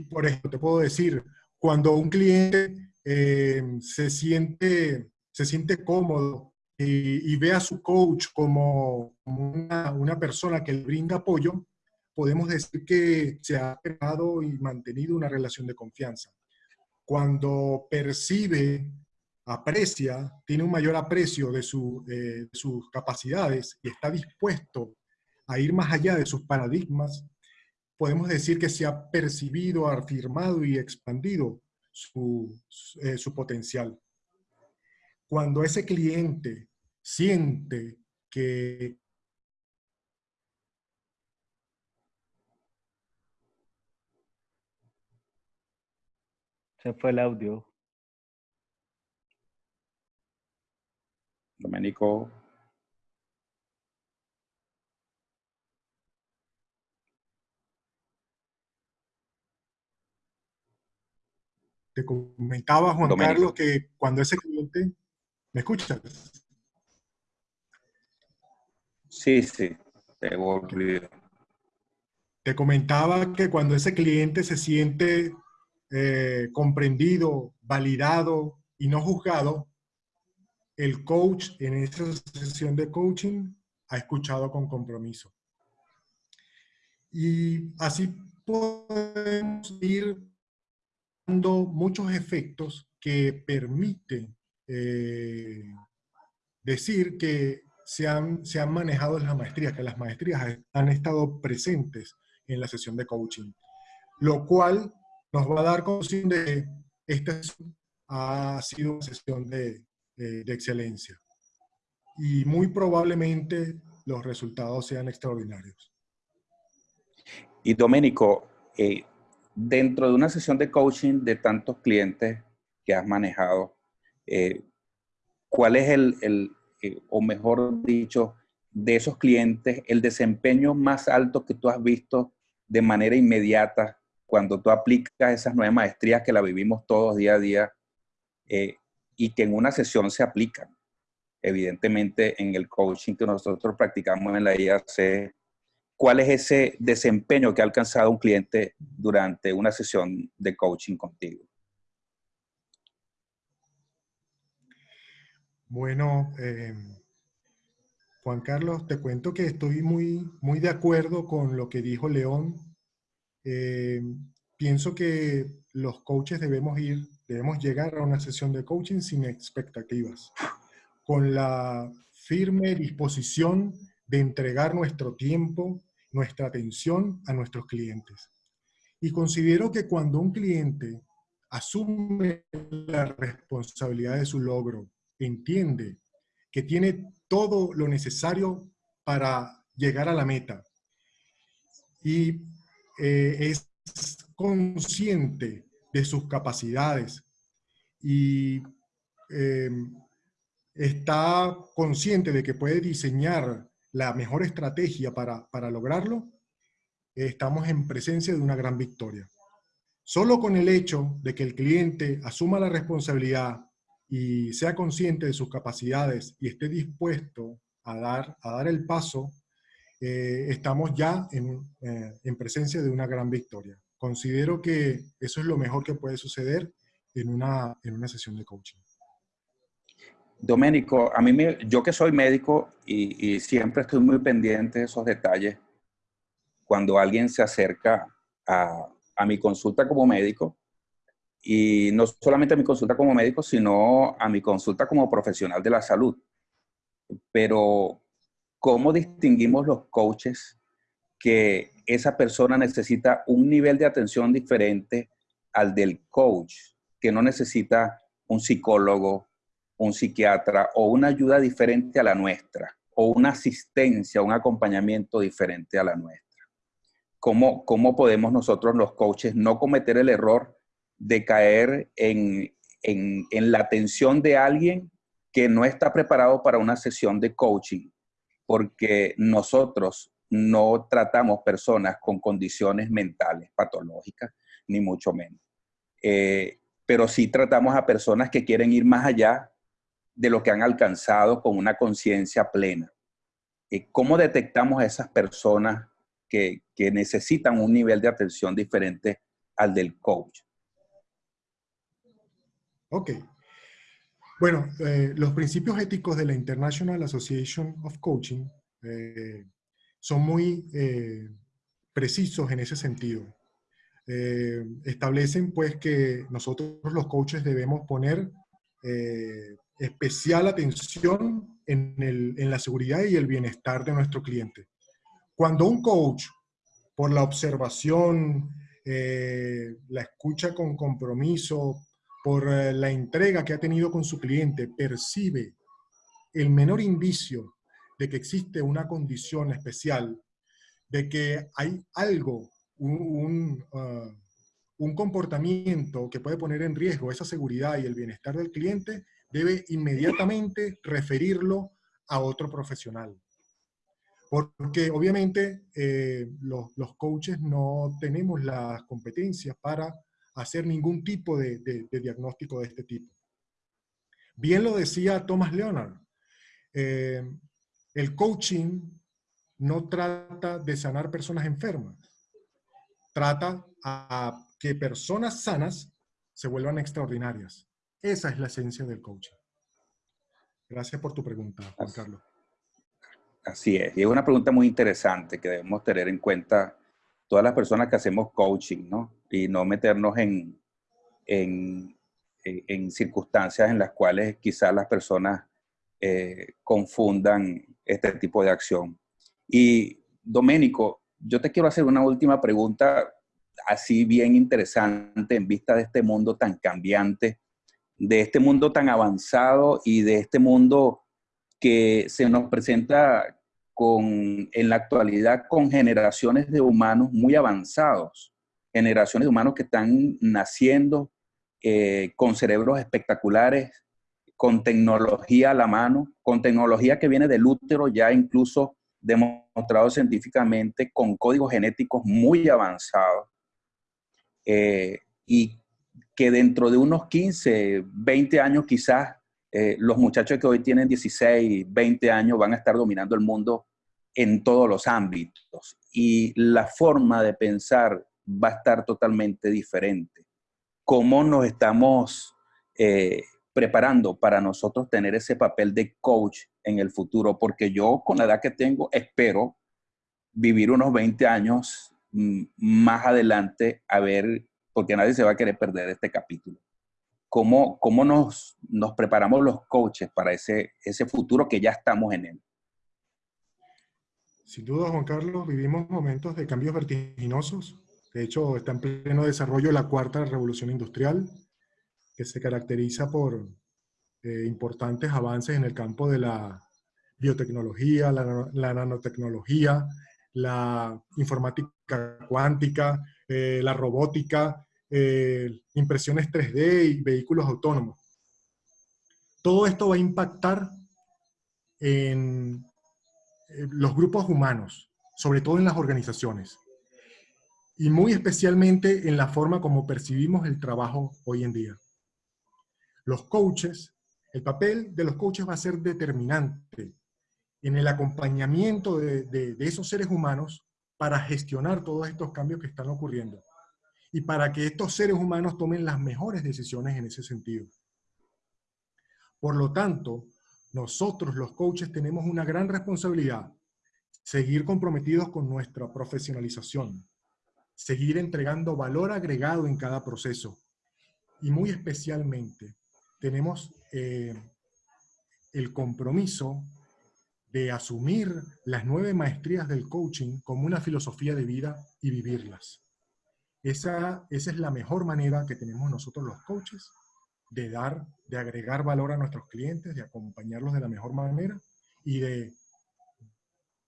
Speaker 3: Por ejemplo, te puedo decir, cuando un cliente eh, se, siente, se siente cómodo y, ve a su coach como, una persona que le brinda apoyo, podemos decir que se ha creado y mantenido una relación de confianza. Cuando percibe, aprecia, tiene un mayor aprecio de, su, eh, de sus capacidades y está dispuesto a ir más allá de sus paradigmas, podemos decir que se ha percibido, afirmado y expandido su, eh, su potencial. Cuando ese cliente siente que
Speaker 5: Se fue el audio.
Speaker 7: Domenico,
Speaker 3: te comentaba, Juan
Speaker 7: Domenico.
Speaker 3: Carlos, que cuando ese cliente... ¿Me escuchas?
Speaker 7: sí, sí, te volví.
Speaker 3: Te comentaba que cuando ese cliente se siente eh, comprendido, validado y no juzgado, el coach en esa sesión de coaching ha escuchado con compromiso. Y así podemos ir muchos efectos que permiten eh, decir que se han, se han manejado las maestrías, que las maestrías han estado presentes en la sesión de coaching, lo cual nos va a dar conciencia de que esta ha sido una sesión de, de, excelencia. Y muy probablemente los resultados sean extraordinarios.
Speaker 7: Y Doménico, eh, dentro de una sesión de coaching de tantos clientes que has manejado, eh, ¿cuál es el, eh, o mejor dicho, de esos clientes, el desempeño más alto que tú has visto de manera inmediata cuando tú aplicas esas nueve maestrías que la vivimos todos día a día eh, y que en una sesión se aplican? Evidentemente, en el coaching que nosotros practicamos en la IAC, ¿cuál es ese desempeño que ha alcanzado un cliente durante una sesión de coaching contigo?
Speaker 3: Bueno, eh, Juan Carlos, te cuento que estoy muy, muy de acuerdo con lo que dijo León. Eh, pienso que los coaches debemos ir, debemos llegar a una sesión de coaching sin expectativas, con la firme disposición de entregar nuestro tiempo, nuestra atención a nuestros clientes. Y considero que cuando un cliente asume la responsabilidad de su logro, entiende que tiene todo lo necesario para llegar a la meta y eh, es consciente de sus capacidades y eh, está consciente de que puede diseñar la mejor estrategia para, para lograrlo, estamos en presencia de una gran victoria. Solo con el hecho de que el cliente asuma la responsabilidad y sea consciente de sus capacidades y esté dispuesto a dar, a dar el paso, eh, estamos ya en, eh, en, presencia de una gran victoria. Considero que eso es lo mejor que puede suceder en una, en una sesión de coaching.
Speaker 7: Doménico, a mí me, yo que soy médico y, siempre estoy muy pendiente de esos detalles, cuando alguien se acerca a, a mi consulta como médico, y no solamente a mi consulta como médico, sino a mi consulta como profesional de la salud. Pero, ¿cómo distinguimos los coaches que esa persona necesita un nivel de atención diferente al del coach, que no necesita un psicólogo, un psiquiatra o una ayuda diferente a la nuestra, o una asistencia, un acompañamiento diferente a la nuestra? ¿Cómo, cómo podemos nosotros los coaches no cometer el error de caer en, la atención de alguien que no está preparado para una sesión de coaching, porque nosotros no tratamos personas con condiciones mentales patológicas, ni mucho menos. Eh, pero sí tratamos a personas que quieren ir más allá de lo que han alcanzado con una conciencia plena. Eh, ¿Cómo detectamos a esas personas que, que necesitan un nivel de atención diferente al del coach?
Speaker 3: Ok. Bueno, eh, los principios éticos de la International Association of Coaching eh, son muy precisos en ese sentido. establecen pues que nosotros los coaches debemos poner especial atención en, en la seguridad y el bienestar de nuestro cliente. Cuando un coach, por la observación, la escucha con compromiso, por eh, la entrega que ha tenido con su cliente, percibe el menor indicio de que existe una condición especial, de que hay algo, un, un, comportamiento que puede poner en riesgo esa seguridad y el bienestar del cliente, debe inmediatamente referirlo a otro profesional. Porque obviamente eh, los, los coaches no tenemos las competencias para hacer ningún tipo de, diagnóstico de este tipo. Bien lo decía Thomas Leonard, eh, el coaching no trata de sanar personas enfermas, trata a que personas sanas se vuelvan extraordinarias. Esa es la esencia del coaching. Gracias por tu pregunta, Juan Carlos.
Speaker 7: Así es, y es una pregunta muy interesante que debemos tener en cuenta todas las personas que hacemos coaching, ¿no? Y no meternos en, en, en circunstancias en las cuales quizás las personas eh, confundan este tipo de acción. Y Doménico, yo te quiero hacer una última pregunta así bien interesante en vista de este mundo tan cambiante, de este mundo tan avanzado y de este mundo que se nos presenta con, en la actualidad con generaciones de humanos muy avanzados, generaciones de humanos que están naciendo eh, con cerebros espectaculares, con tecnología a la mano, con tecnología que viene del útero ya incluso demostrado científicamente, con códigos genéticos muy avanzados, eh, y que dentro de unos 15, 20 años quizás eh, los muchachos que hoy tienen 16, 20 años van a estar dominando el mundo en todos los ámbitos y la forma de pensar va a estar totalmente diferente. ¿Cómo nos estamos eh, preparando para nosotros tener ese papel de coach en el futuro? Porque yo con la edad que tengo espero vivir unos 20 años mm, más adelante a ver, porque nadie se va a querer perder este capítulo. ¿cómo, cómo nos, nos preparamos los coaches para ese, ese futuro que ya estamos en él?
Speaker 3: Sin duda, Juan Carlos, vivimos momentos de cambios vertiginosos. De hecho, está en pleno desarrollo la cuarta revolución industrial, que se caracteriza por eh, importantes avances en el campo de la biotecnología, la, la nanotecnología, la informática cuántica, eh, la robótica, eh, impresiones 3D y vehículos autónomos. Todo esto va a impactar en eh, los grupos humanos, sobre todo en las organizaciones, y muy especialmente en la forma como percibimos el trabajo hoy en día. Los coaches, el papel de los coaches va a ser determinante en el acompañamiento de, esos seres humanos para gestionar todos estos cambios que están ocurriendo y para que estos seres humanos tomen las mejores decisiones en ese sentido. Por lo tanto, nosotros los coaches tenemos una gran responsabilidad, seguir comprometidos con nuestra profesionalización, seguir entregando valor agregado en cada proceso y muy especialmente tenemos eh, el compromiso de asumir las nueve maestrías del coaching como una filosofía de vida y vivirlas. Esa, esa es la mejor manera que tenemos nosotros los coaches de dar, de agregar valor a nuestros clientes, de acompañarlos de la mejor manera y de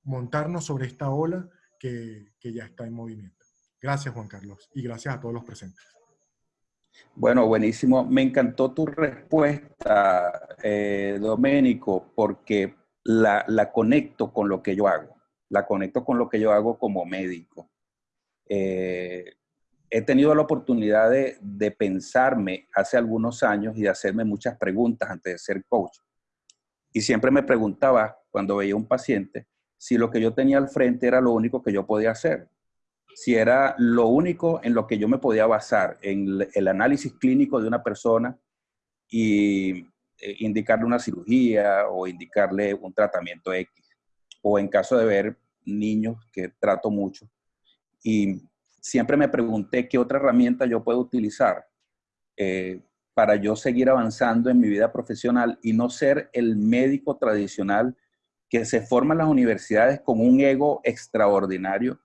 Speaker 3: montarnos sobre esta ola que, que ya está en movimiento. Gracias, Juan Carlos, y gracias a todos los presentes.
Speaker 7: Bueno, buenísimo. Me encantó tu respuesta, eh, Doménico, porque la, conecto con lo que yo hago, la conecto con lo que yo hago como médico. Eh, he tenido la oportunidad de, de, pensarme hace algunos años y de hacerme muchas preguntas antes de ser coach. Y siempre me preguntaba, cuando veía un paciente, si lo que yo tenía al frente era lo único que yo podía hacer, si era lo único en lo que yo me podía basar, en el análisis clínico de una persona y eh, indicarle una cirugía o indicarle un tratamiento X. O en caso de ver niños que trato mucho. Y siempre me pregunté qué otra herramienta yo puedo utilizar eh, para yo seguir avanzando en mi vida profesional y no ser el médico tradicional que se forma en las universidades con un ego extraordinario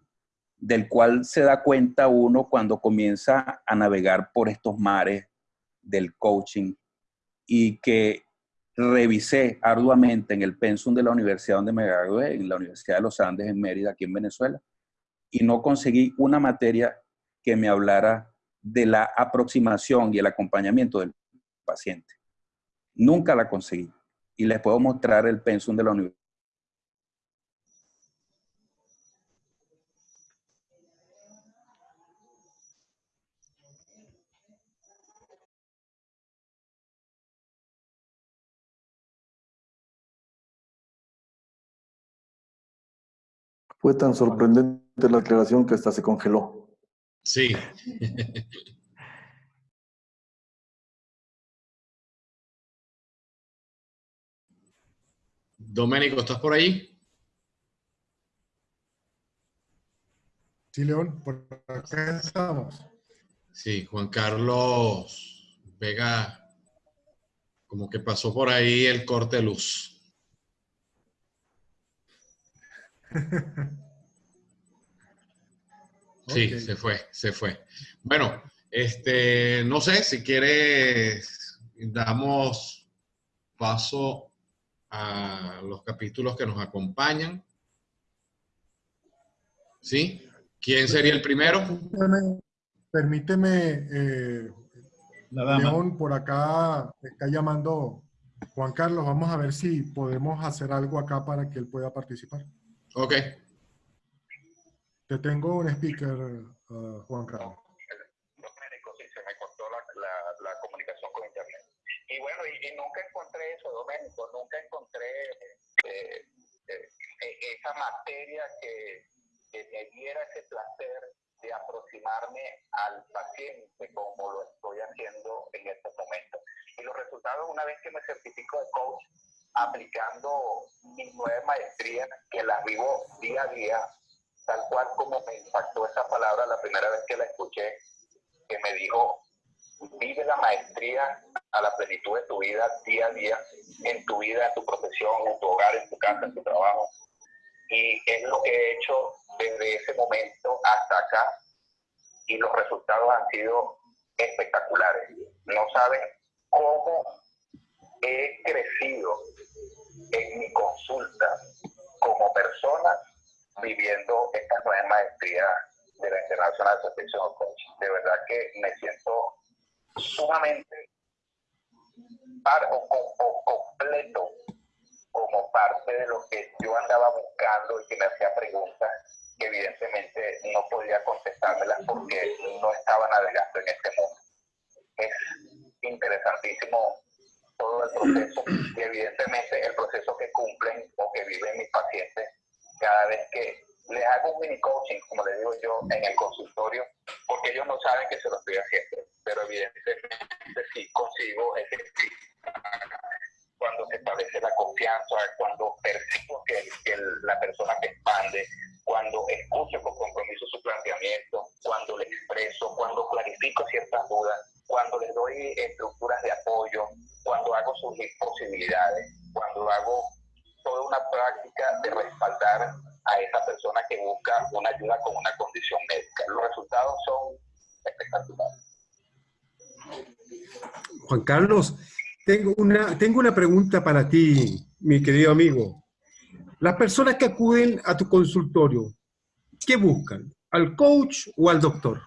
Speaker 7: del cual se da cuenta uno cuando comienza a navegar por estos mares del coaching y que revisé arduamente en el pensum de la universidad donde me gradué, en la Universidad de los Andes en Mérida, aquí en Venezuela, y no conseguí una materia que me hablara de la aproximación y el acompañamiento del paciente. Nunca la conseguí. Y les puedo mostrar el pensum de la universidad
Speaker 8: Fue tan sorprendente la aclaración que hasta se congeló.
Speaker 2: Sí. Doménico, ¿estás por ahí?
Speaker 3: Sí, León, por acá estamos.
Speaker 2: Sí, Juan Carlos Vega, como que pasó por ahí el corte de luz. Sí, se fue, se fue. Bueno, este, no sé, si quieres, damos paso a los capítulos que nos acompañan. ¿Sí? ¿Quién sería el primero?
Speaker 3: Permíteme, eh, León, por acá está llamando Juan Carlos. Vamos a ver si podemos hacer algo acá para que él pueda participar.
Speaker 2: Ok.
Speaker 3: Te tengo un speaker, uh, Juan Carlos.
Speaker 9: Sí, se me cortó la, la, la, comunicación con internet. Y bueno, y, y, nunca encontré eso, Doménico, nunca encontré eh, eh, esa materia que, que me diera ese placer de aproximarme al paciente como lo estoy haciendo en estos momentos. Y los resultados, una vez que me certifico de coach, aplicando mis nueve maestrías que las vivo día a día, tal cual como me impactó esa palabra la primera vez que la escuché, que me dijo,
Speaker 4: vive la maestría a la plenitud de tu vida día a día, en tu vida, en tu profesión, en tu hogar, en tu casa, en tu trabajo. Y es lo que he hecho desde ese momento hasta acá y los resultados han sido espectaculares. No saben cómo he crecido en mi consulta como persona viviendo esta nueva maestría de la International Association of Coach. De verdad que me siento sumamente par o, completo como parte de lo que yo andaba buscando y que me hacía preguntas que evidentemente no podía contestármelas porque no estaba navegando en este mundo. Es interesantísimo todo el proceso y evidentemente el proceso que cumplen o que viven mis pacientes cada vez que les hago un mini coaching, como les digo yo, en el consultorio, porque ellos no saben que se lo estoy haciendo, pero evidentemente sí consigo ejercicio cuando se establece la confianza, cuando percibo que, que la persona que expande, cuando es
Speaker 9: Juan Carlos, tengo una, tengo una pregunta para ti, mi querido amigo. Las personas que acuden a tu consultorio, ¿qué buscan? ¿Al coach o al doctor?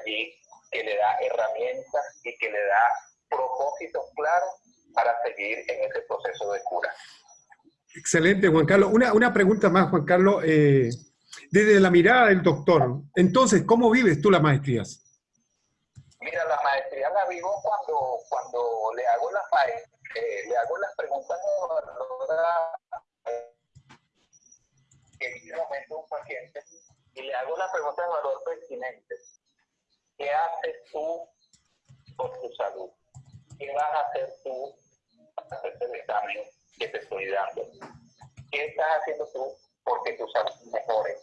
Speaker 4: allí que le da herramientas y que le da propósitos claros para seguir en ese proceso de cura.
Speaker 9: Excelente, Juan Carlos. Una, una pregunta más, Juan Carlos. Eh,
Speaker 4: desde la mirada del doctor, entonces, ¿cómo vives tú las maestrías?
Speaker 9: Mira, la maestría la vivo cuando, cuando le hago las eh, le hago las preguntas en este momento un paciente y le hago las preguntas de valor pertinentes ¿Qué haces tú por tu salud? ¿Qué vas a hacer tú para hacer el examen que te estoy dando? ¿Qué estás haciendo tú porque tu salud mejore?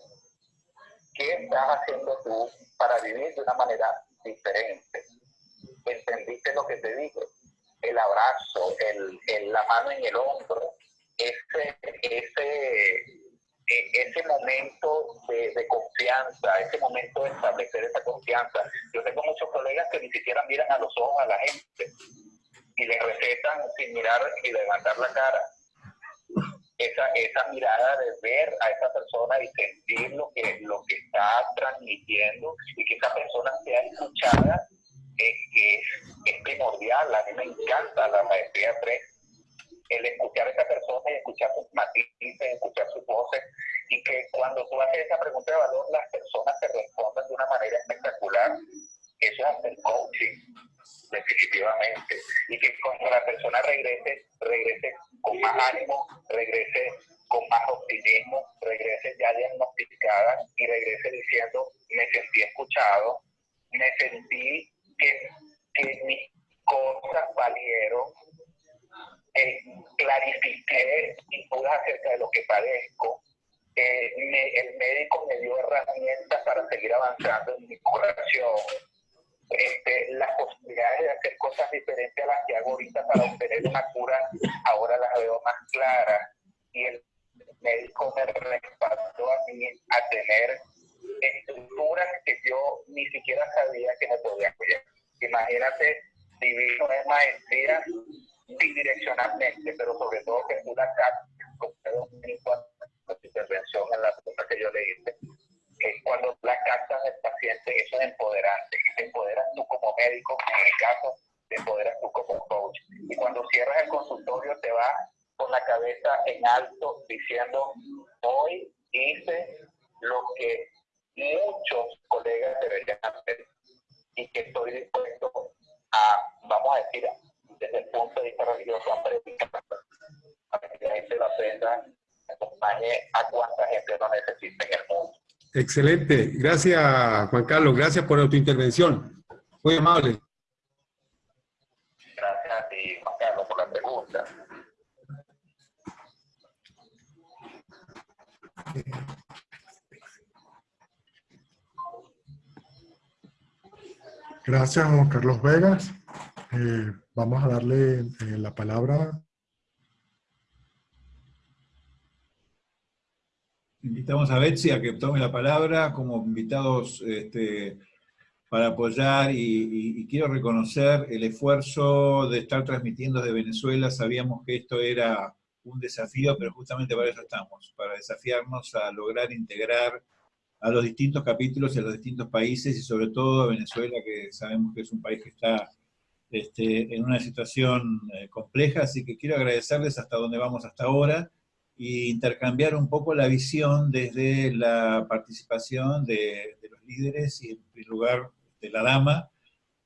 Speaker 9: ¿Qué estás haciendo tú para vivir de una manera diferente? ¿Entendiste lo que te digo? El abrazo, el, el la mano en el hombro, ese, ese, e, ese momento de, confianza, ese momento de establecer esa confianza. Yo tengo muchos colegas que ni siquiera miran a los ojos a la gente y le recetan sin mirar y levantar la cara esa, esa mirada de ver a esa persona y sentir lo que, lo que está transmitiendo y que esa persona sea escuchada es, es, es primordial. A mí me encanta la maestría 3, el escuchar a esa persona y escuchar sus matices, escuchar sus voces y que cuando tú haces esa pregunta de valor, las personas te respondan de una manera espectacular. Eso es hacer coaching, definitivamente. Y que cuando la persona regrese, regrese con más ánimo, regrese con más optimismo, regrese ya diagnosticada y regrese diciendo, me sentí escuchado, me sentí que, que mis cosas valieron, eh, clarifiqué dudas acerca de lo que padezco, me, el médico me dio herramientas para seguir avanzando en mi curación, este, las posibilidades de hacer cosas diferentes a las que hago ahorita para obtener una cura, ahora las veo más claras. Y el médico me respaldó a mí a tener estructuras que yo ni siquiera sabía que me podían cuidar. Imagínate vivir una maestría bidireccionalmente, pero sobre todo que una con intervención en la pregunta que yo le hice cuando la carta del paciente, eso es empoderante. Y te empoderas tú como médico, en el caso, te empoderas tú como coach. Y cuando cierras el consultorio, te vas con la cabeza en alto diciendo, hoy hice lo que muchos colegas deberían hacer y que estoy dispuesto a, vamos a decir, desde el punto de vista religioso, a predicar, para que la gente lo aprenda, acompañe a cuánta gente lo necesita en el mundo.
Speaker 4: Excelente. Gracias, Juan Carlos. Gracias por tu intervención. Muy amable.
Speaker 9: Gracias a ti, Juan Carlos, por la pregunta.
Speaker 3: Gracias, Juan Carlos Vegas. Eh, vamos a darle eh, la palabra
Speaker 1: Invitamos a Betsy a que tome la palabra como invitados este, para apoyar y, quiero reconocer el esfuerzo de estar transmitiendo desde Venezuela. Sabíamos que esto era un desafío, pero justamente para eso estamos, para desafiarnos a lograr integrar a los distintos capítulos y a los distintos países y sobre todo a Venezuela, que sabemos que es un país que está este, en una situación eh, compleja, así que quiero agradecerles hasta donde vamos hasta ahora y intercambiar un poco la visión desde la participación de, los líderes y en primer lugar de la dama,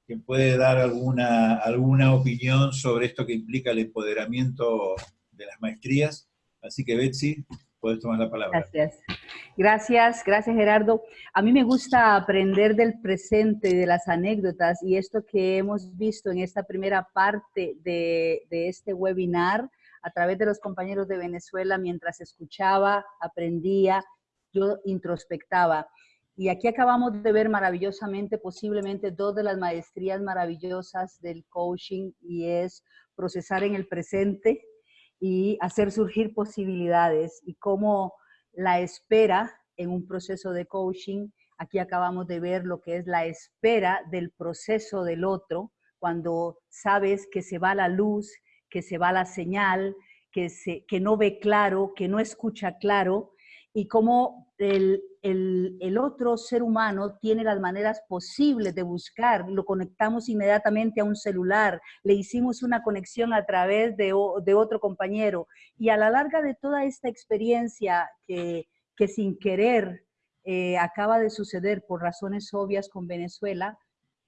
Speaker 1: que puede dar alguna, alguna opinión sobre esto que implica el empoderamiento de las maestrías. Así que Betsy, puedes tomar la palabra.
Speaker 6: Gracias. Gracias, gracias Gerardo. A mí me gusta aprender del presente, de las anécdotas y esto que hemos visto en esta primera parte de, de este webinar, a través de los compañeros de Venezuela, mientras escuchaba, aprendía, yo introspectaba. Y aquí acabamos de ver maravillosamente, posiblemente dos de las maestrías maravillosas del coaching y es procesar en el presente y hacer surgir posibilidades y cómo la espera en un proceso de coaching, aquí acabamos de ver lo que es la espera del proceso del otro, cuando sabes que se va la luz, que se va la señal, que, se, que no ve claro, que no escucha claro, y cómo el, el, otro ser humano tiene las maneras posibles de buscar, lo conectamos inmediatamente a un celular, le hicimos una conexión a través de, otro compañero, y a la larga de toda esta experiencia que, que sin querer eh, acaba de suceder por razones obvias con Venezuela,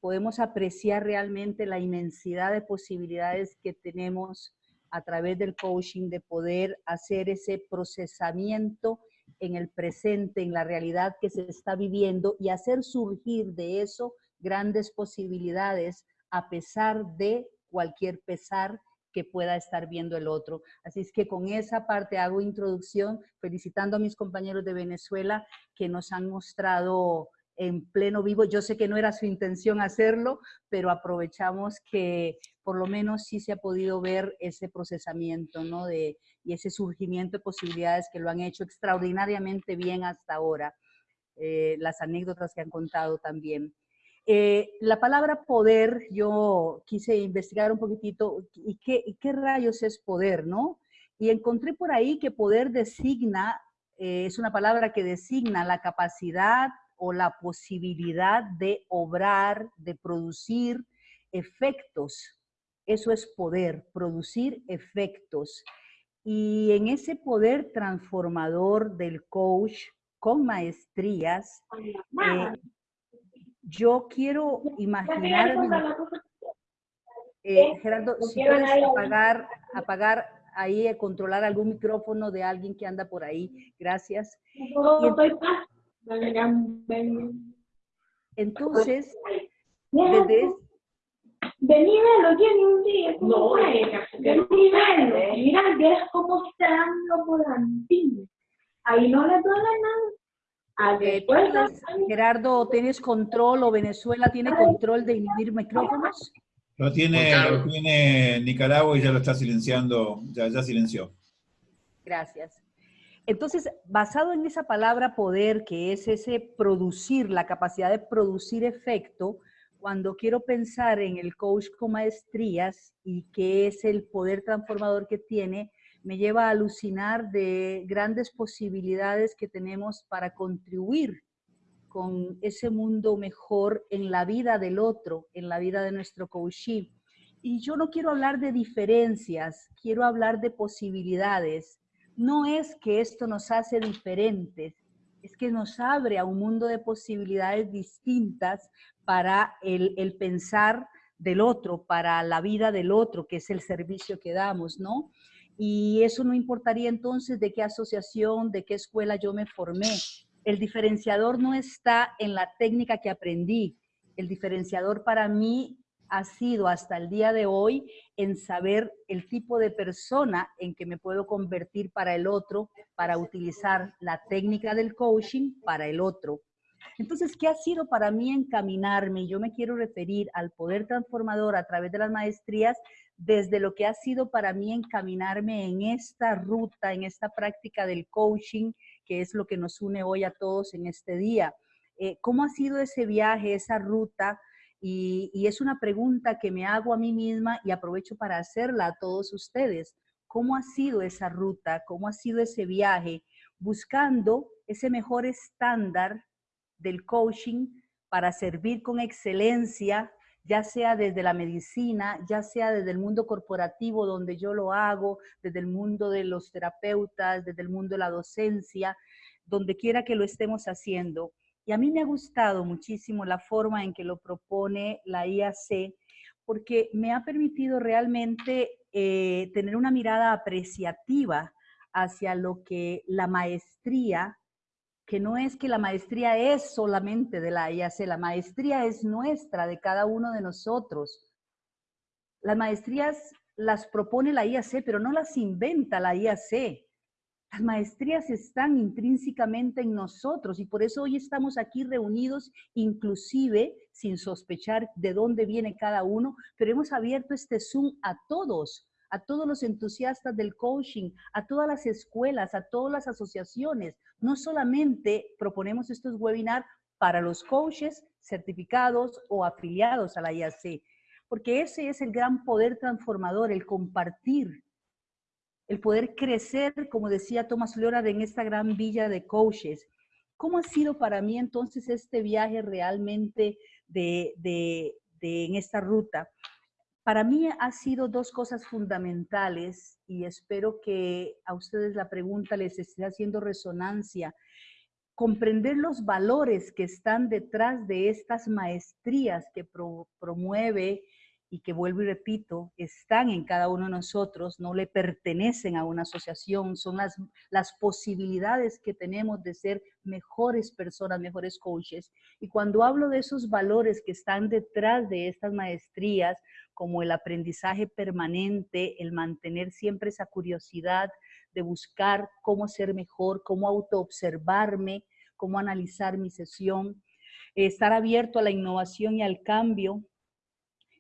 Speaker 6: podemos apreciar realmente la inmensidad de posibilidades que tenemos a través del coaching de poder hacer ese procesamiento en el presente, en la realidad que se está viviendo y hacer surgir de eso grandes posibilidades a pesar de cualquier pesar que pueda estar viendo el otro. Así es que con esa parte hago introducción felicitando a mis compañeros de Venezuela que nos han mostrado en pleno vivo. Yo sé que no era su intención hacerlo, pero aprovechamos que por lo menos sí se ha podido ver ese procesamiento, ¿no? De, y ese surgimiento de posibilidades que lo han hecho extraordinariamente bien hasta ahora. Eh, las anécdotas que han contado también. Eh, la palabra poder, yo quise investigar un poquitito, ¿y qué, rayos es poder, no? Y encontré por ahí que poder designa, eh, es una palabra que designa la capacidad o la posibilidad de obrar, de producir efectos. Eso es poder, producir efectos. Y en ese poder transformador del coach con maestrías, eh, yo quiero imaginar, eh, Gerardo, si puedes apagar, apagar ahí, eh, controlar algún micrófono de alguien que anda por ahí. Gracias. Entonces, desde
Speaker 10: Vení verlo, tiene un día. No, vení verlo. Mira, ves cómo está dando por Ahí no le duele nada.
Speaker 6: Eh, Gerardo, ¿tienes control o Venezuela tiene control de inhibir micrófonos?
Speaker 1: Lo tiene, lo tiene Nicaragua y ya lo está silenciando, ya, ya silenció.
Speaker 6: Gracias. Entonces, basado en esa palabra poder, que es ese producir, la capacidad de producir efecto, cuando quiero pensar en el coach con maestrías y qué es el poder transformador que tiene, me lleva a alucinar de grandes posibilidades que tenemos para contribuir con ese mundo mejor en la vida del otro, en la vida de nuestro coachee. Y yo no quiero hablar de diferencias, quiero hablar de posibilidades. No es que esto nos hace diferentes, es que nos abre a un mundo de posibilidades distintas para el, el pensar del otro, para la vida del otro, que es el servicio que damos, ¿no? Y eso no importaría entonces de qué asociación, de qué escuela yo me formé. El diferenciador no está en la técnica que aprendí. El diferenciador para mí ha sido hasta el día de hoy en saber el tipo de persona en que me puedo convertir para el otro, para utilizar la técnica del coaching para el otro. Entonces, ¿qué ha sido para mí encaminarme? Yo me quiero referir al poder transformador a través de las maestrías desde lo que ha sido para mí encaminarme en esta ruta, en esta práctica del coaching, que es lo que nos une hoy a todos en este día. Eh, ¿Cómo ha sido ese viaje, esa ruta? Y, es una pregunta que me hago a mí misma y aprovecho para hacerla a todos ustedes. ¿Cómo ha sido esa ruta? ¿Cómo ha sido ese viaje? Buscando ese mejor estándar del coaching para servir con excelencia ya sea desde la medicina, ya sea desde el mundo corporativo donde yo lo hago, desde el mundo de los terapeutas, desde el mundo de la docencia, donde quiera que lo estemos haciendo. Y a mí me ha gustado muchísimo la forma en que lo propone la IAC, porque me ha permitido realmente eh, tener una mirada apreciativa hacia lo que la maestría que no es que la maestría es solamente de la IAC, la maestría es nuestra, de cada uno de nosotros. Las maestrías las propone la IAC, pero no las inventa la IAC. Las maestrías están intrínsecamente en nosotros y por eso hoy estamos aquí reunidos, inclusive sin sospechar de dónde viene cada uno, pero hemos abierto este Zoom a todos, a todos los entusiastas del coaching, a todas las escuelas, a todas las asociaciones. No solamente proponemos estos webinars para los coaches certificados o afiliados a la IAC, porque ese es el gran poder transformador, el compartir, el poder crecer, como decía Tomás Leonard, en esta gran villa de coaches. ¿Cómo ha sido para mí entonces este viaje realmente de, de, de en esta ruta? Para mí ha sido dos cosas fundamentales y espero que a ustedes la pregunta les esté haciendo resonancia. comprender los valores que están detrás de estas maestrías que promueve y que vuelvo y repito, están en cada uno de nosotros, no le pertenecen a una asociación, son las, posibilidades que tenemos de ser mejores personas, mejores coaches. Y cuando hablo de esos valores que están detrás de estas maestrías, como el aprendizaje permanente, el mantener siempre esa curiosidad de buscar cómo ser mejor, cómo autoobservarme, cómo analizar mi sesión, estar abierto a la innovación y al cambio,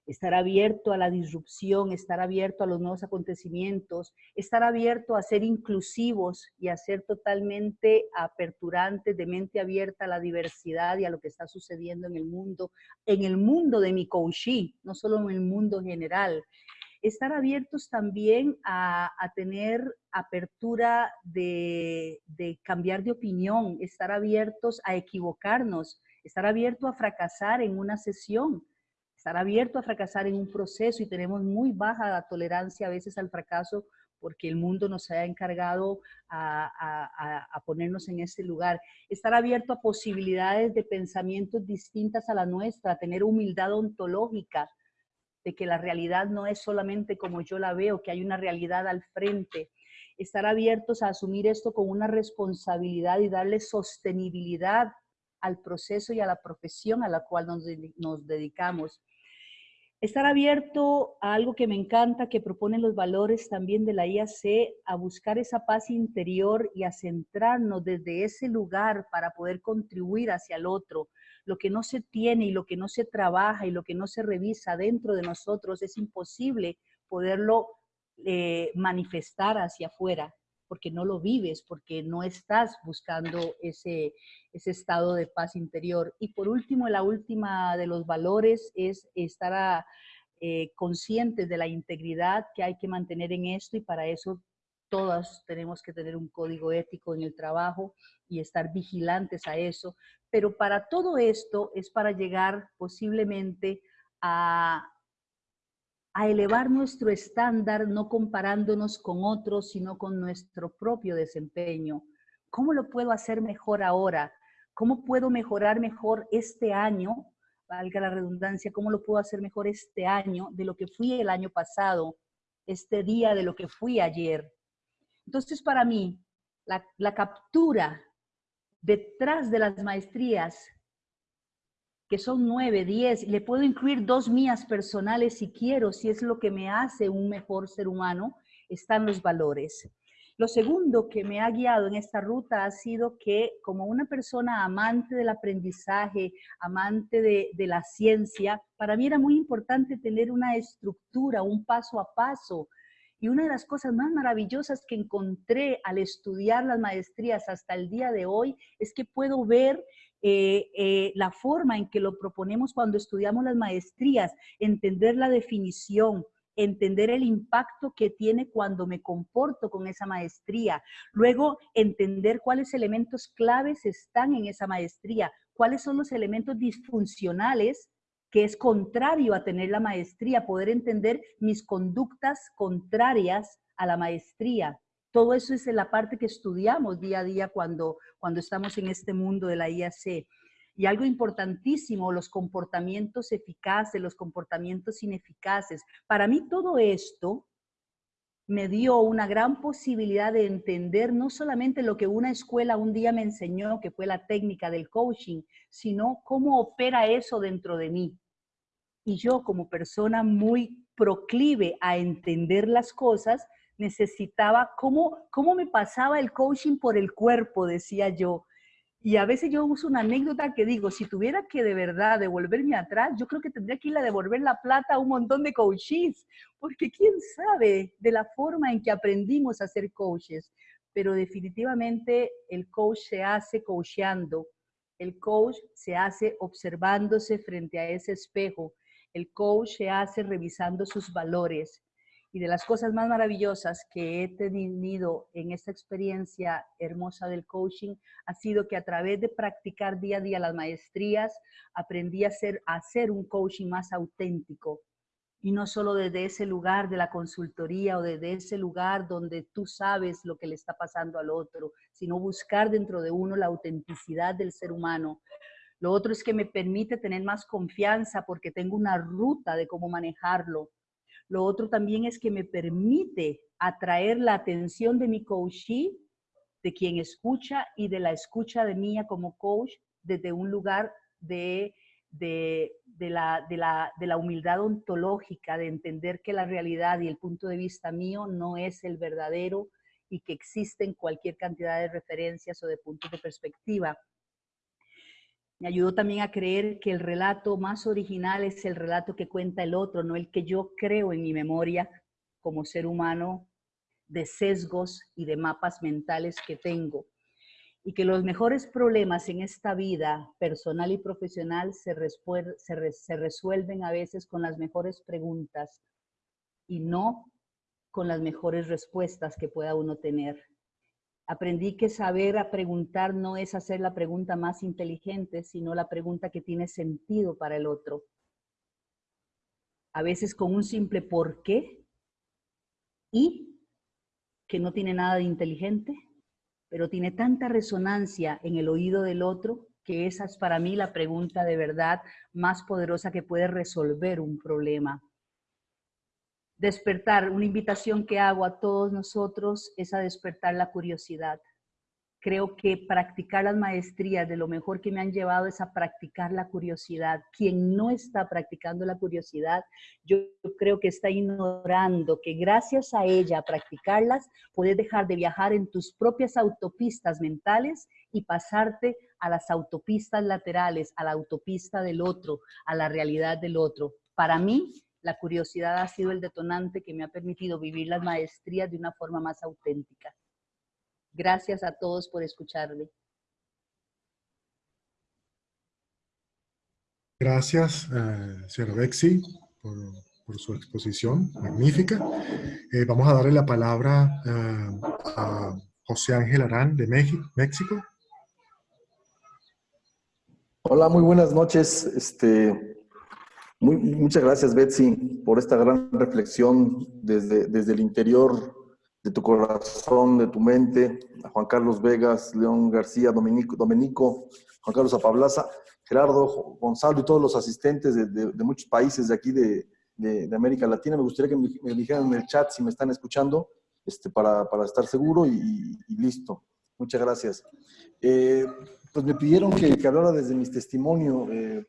Speaker 6: estar abierto a la disrupción, estar abierto a los nuevos acontecimientos, estar abierto a ser inclusivos y a ser totalmente aperturantes, de mente abierta a la diversidad y a lo que está sucediendo en el mundo, en el mundo de mi coaching, no solo en el mundo general. Estar abiertos también a, tener apertura de, de cambiar de opinión, estar abiertos a equivocarnos, estar abierto a fracasar en una sesión, estar abierto a fracasar en un proceso y tenemos muy baja tolerancia a veces al fracaso porque el mundo nos ha encargado a, ponernos en ese lugar. Estar abierto a posibilidades de pensamientos distintas a la nuestra, tener humildad ontológica, de que la realidad no es solamente como yo la veo, que hay una realidad al frente. Estar abiertos a asumir esto con una responsabilidad y darle sostenibilidad al proceso y a la profesión a la cual nos dedicamos. Estar abierto a algo que me encanta, que proponen los valores también de la IAC, a buscar esa paz interior y a centrarnos desde ese lugar para poder contribuir hacia el otro. Lo que no se tiene y lo que no se trabaja y lo que no se revisa dentro de nosotros es imposible poderlo eh, manifestar hacia afuera porque no lo vives, porque no estás buscando ese, ese estado de paz interior. Y por último, la última de los valores es estar eh, conscientes de la integridad que hay que mantener en esto y para eso todas tenemos que tener un código ético en el trabajo y estar vigilantes a eso. Pero para todo esto es para llegar posiblemente a, a elevar nuestro estándar, no comparándonos con otros, sino con nuestro propio desempeño. ¿Cómo lo puedo hacer mejor ahora? ¿Cómo puedo mejorar mejor este año? Valga la redundancia, ¿cómo lo puedo hacer mejor este año de lo que fui el año pasado, este día de lo que fui ayer? Entonces, para mí, la, la captura detrás de las maestrías que son nueve, diez, le puedo incluir dos mías personales si quiero, si es lo que me hace un mejor ser humano, están los valores. Lo segundo que me ha guiado en esta ruta ha sido que como una persona amante del aprendizaje, amante de, de la ciencia, para mí era muy importante tener una estructura, un paso a paso, y una de las cosas más maravillosas que encontré al estudiar las maestrías hasta el día de hoy es que puedo ver eh, eh, la forma en que lo proponemos cuando estudiamos las maestrías, entender la definición, entender el impacto que tiene cuando me comporto con esa maestría. Luego, entender cuáles elementos claves están en esa maestría, cuáles son los elementos disfuncionales que es contrario a tener la maestría, poder entender mis conductas contrarias a la maestría. Todo eso es la parte que estudiamos día a día cuando, cuando estamos en este mundo de la IAC. Y algo importantísimo, los comportamientos eficaces, los comportamientos ineficaces. Para mí todo esto me dio una gran posibilidad de entender no solamente lo que una escuela un día me enseñó, que fue la técnica del coaching, sino cómo opera eso dentro de mí. Y yo como persona muy proclive a entender las cosas, necesitaba, cómo, cómo me pasaba el coaching por el cuerpo, decía yo. Y a veces yo uso una anécdota que digo, si tuviera que de verdad devolverme atrás, yo creo que tendría que ir a devolver la plata a un montón de coaches, porque quién sabe de la forma en que aprendimos a ser coaches. Pero definitivamente el coach se hace coacheando, el coach se hace observándose frente a ese espejo, el coach se hace revisando sus valores, y de las cosas más maravillosas que he tenido en esta experiencia hermosa del coaching ha sido que a través de practicar día a día las maestrías, aprendí a hacer, a hacer un coaching más auténtico. y no solo desde ese lugar de la consultoría o desde ese lugar donde tú sabes lo que le está pasando al otro, sino buscar dentro de uno la autenticidad del ser humano. Lo otro es que me permite tener más confianza porque tengo una ruta de cómo manejarlo. Lo otro también es que me permite atraer la atención de mi coachee, de quien escucha y de la escucha de mía como coach desde un lugar de la, humildad ontológica, de entender que la realidad y el punto de vista mío no es el verdadero y que existen cualquier cantidad de referencias o de puntos de perspectiva. Me ayudó también a creer que el relato más original es el relato que cuenta el otro, no el que yo creo en mi memoria como ser humano de sesgos y de mapas mentales que tengo y que los mejores problemas en esta vida personal y profesional se, se, resuelven a veces con las mejores preguntas y no con las mejores respuestas que pueda uno tener. Aprendí que saber a preguntar no es hacer la pregunta más inteligente, sino la pregunta que tiene sentido para el otro. A veces con un simple por qué y que no tiene nada de inteligente, pero tiene tanta resonancia en el oído del otro que esa es para mí la pregunta de verdad más poderosa que puede resolver un problema. Despertar, una invitación que hago a todos nosotros es a despertar la curiosidad creo que practicar las maestrías de lo mejor que me han llevado es a practicar la curiosidad. Quien no está practicando la curiosidad, yo creo que está ignorando que gracias a ella, a practicarlas, puedes dejar de viajar en tus propias autopistas mentales y pasarte a las autopistas laterales, a la autopista del otro, a la realidad del otro. Para mí, la curiosidad ha sido el detonante que me ha permitido vivir las maestrías de una forma más auténtica. Gracias a todos por escucharme.
Speaker 3: Gracias, eh, señora Bexi, por, su exposición magnífica. Eh, vamos a darle la palabra eh, a José Ángel Arán de México.
Speaker 8: Hola, muy buenas noches. Este, muchas gracias, Betsy, por esta gran reflexión desde, desde el interior de tu corazón, de tu mente, a Juan Carlos Vegas, León García, Domenico, Juan Carlos Apablaza, Gerardo, Gonzalo y todos los asistentes de, muchos países de aquí de, América Latina. Me gustaría que me, dijeran en el chat si me están escuchando este, para, estar seguro y, listo. Muchas gracias. Eh, pues me pidieron que, hablara desde mi testimonio eh,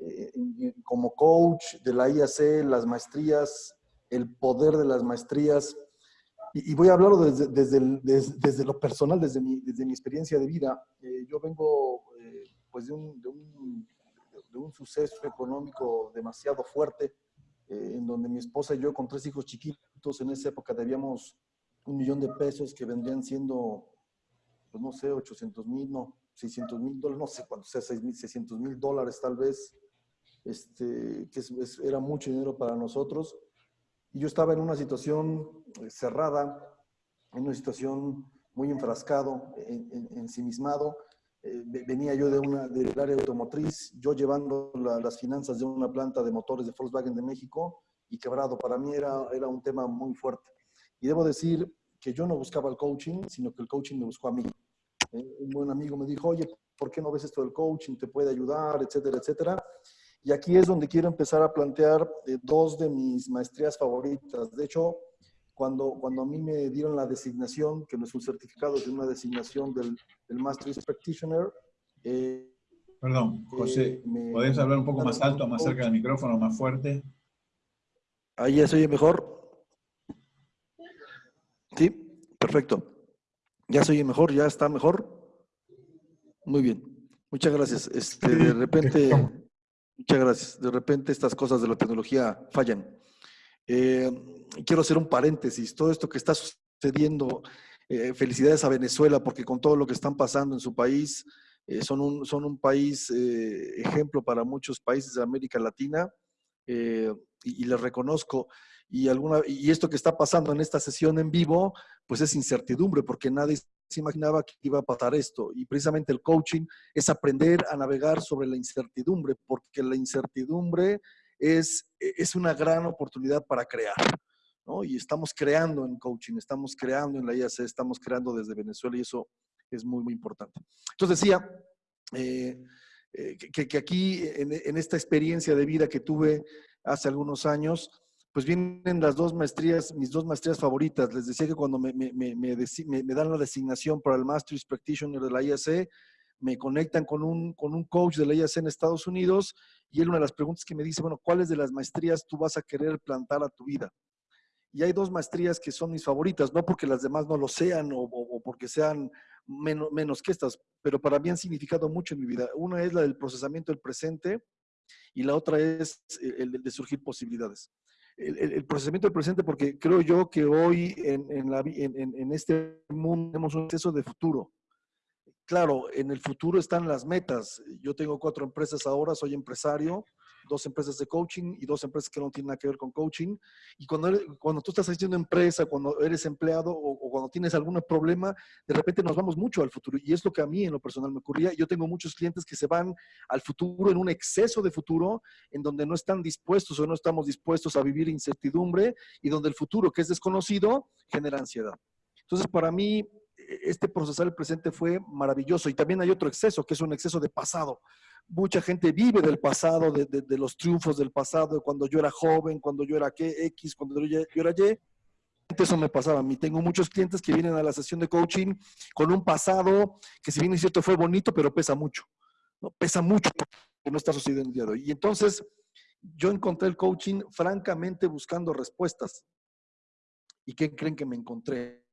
Speaker 8: eh, como coach de la IAC, las maestrías, el poder de las maestrías, y, voy a hablarlo desde, desde, desde, lo personal, desde mi, desde mi experiencia de vida. Eh, yo vengo eh, pues de un, de, un, de un, suceso económico demasiado fuerte, eh, en donde mi esposa y yo con tres hijos chiquitos, en esa época debíamos un millón de pesos que vendrían siendo, pues no sé, 800 mil, no, 600 mil dólares, no sé cuánto sea, 600 mil dólares tal vez, este, que era mucho dinero para nosotros y yo estaba en una situación eh, cerrada, en una situación muy enfrascado, ensimismado. En, eh, venía yo de una, del área automotriz, yo llevando las finanzas de una planta de motores de Volkswagen de México y quebrado. Para mí era, era un tema muy fuerte. Y debo decir que yo no buscaba el coaching, sino que el coaching me buscó a mí. Eh, un buen amigo me dijo, oye, ¿por qué no ves esto del coaching? ¿Te puede ayudar? Etcétera, etcétera. Y aquí es donde quiero empezar a plantear eh, dos de mis maestrías favoritas. De hecho, cuando, cuando a mí me dieron la designación, que no es un certificado, es una designación del, del Master's Practitioner.
Speaker 1: Eh, Perdón, José, eh, ¿podés hablar un poco más alto, más cerca del micrófono, más fuerte?
Speaker 8: Ahí ya se oye mejor. Sí, perfecto. ¿Ya se oye mejor? ¿Ya está mejor? Muy bien. Muchas gracias. Este, de repente... Muchas gracias. De repente estas cosas de la tecnología fallan. Eh, quiero hacer un paréntesis. Todo esto que está sucediendo, eh, felicidades a Venezuela porque con todo lo que están pasando en su país, eh, son, un, son un país ejemplo para muchos países de América Latina y, y les reconozco. Y, alguna, y esto que está pasando en esta sesión en vivo, pues es incertidumbre porque nadie se imaginaba que iba a pasar esto. Y precisamente el coaching es aprender a navegar sobre la incertidumbre, porque la incertidumbre es, es una gran oportunidad para crear. ¿no? Y estamos creando en coaching, estamos creando en la IAC, estamos creando desde Venezuela y eso es muy, muy importante. Entonces decía eh, eh, que, que, aquí en, en esta experiencia de vida que tuve hace algunos años, pues vienen las dos maestrías, mis dos maestrías favoritas. Les decía que cuando me, dan la designación para el Master's Practitioner de la IAC, me conectan con un, coach de la IAC en Estados Unidos y él una de las preguntas que me dice, bueno, ¿cuáles de las maestrías tú vas a querer plantar a tu vida? Y hay dos maestrías que son mis favoritas, no porque las demás no lo sean o, porque sean menos que estas, pero para mí han significado mucho en mi vida. Una es la del procesamiento del presente y la otra es el de surgir posibilidades el, el, procesamiento del presente, porque creo yo que hoy en, en, la, en, en, este mundo tenemos un exceso de futuro. Claro, en el futuro están las metas. Yo tengo cuatro empresas ahora, soy empresario, dos empresas de coaching y dos empresas que no tienen nada que ver con coaching. Y cuando, eres, cuando tú estás haciendo empresa, cuando eres empleado o, o, cuando tienes algún problema, de repente nos vamos mucho al futuro. Y es lo que a mí en lo personal me ocurría. Yo tengo muchos clientes que se van al futuro en un exceso de futuro, en donde no están dispuestos o no estamos dispuestos a vivir incertidumbre y donde el futuro que es desconocido genera ansiedad. Entonces, para mí, este procesar el presente fue maravilloso. Y también hay otro exceso, que es un exceso de pasado mucha gente vive del pasado, de, los triunfos del pasado, de cuando yo era joven, cuando yo era ¿qué? X, cuando yo, era Y. Eso me pasaba a mí. Tengo muchos clientes que vienen a la sesión de coaching con un pasado que si bien es cierto fue bonito, pero pesa mucho. ¿no? Pesa mucho que no está sucediendo el día de hoy. Y entonces yo encontré el coaching francamente buscando respuestas. ¿Y qué creen que me encontré?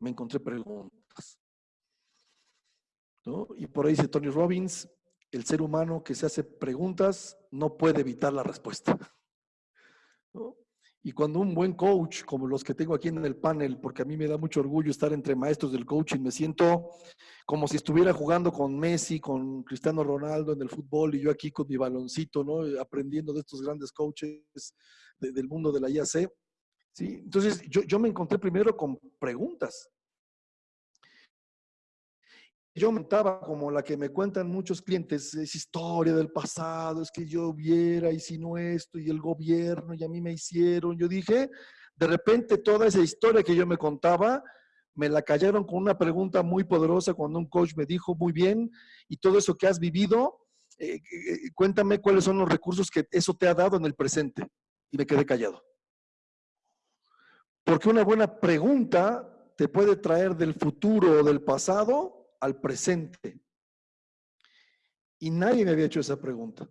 Speaker 8: Me encontré preguntas. ¿no? Y por ahí dice Tony Robbins, el ser humano que se hace preguntas no puede evitar la respuesta. Y cuando un buen coach, como los que tengo aquí en el panel, porque a mí me da mucho orgullo estar entre maestros del coaching, me siento como si estuviera jugando con Messi, con Cristiano Ronaldo en el fútbol y yo aquí con mi baloncito, ¿no? Aprendiendo de estos grandes coaches de, del mundo de la IAC. ¿sí? Entonces, yo, yo me encontré primero con preguntas yo montaba como la que me cuentan muchos clientes, es historia del pasado, es que yo viera y si no esto y el gobierno y a mí me hicieron. Yo dije, de repente toda esa historia que yo me contaba, me la callaron con una pregunta muy poderosa cuando un coach me dijo, muy bien, y todo eso que has vivido, eh, eh, cuéntame cuáles son los recursos que eso te ha dado en el presente. Y me quedé callado. Porque una buena pregunta te puede traer del futuro o del pasado al presente. Y nadie me había hecho esa pregunta.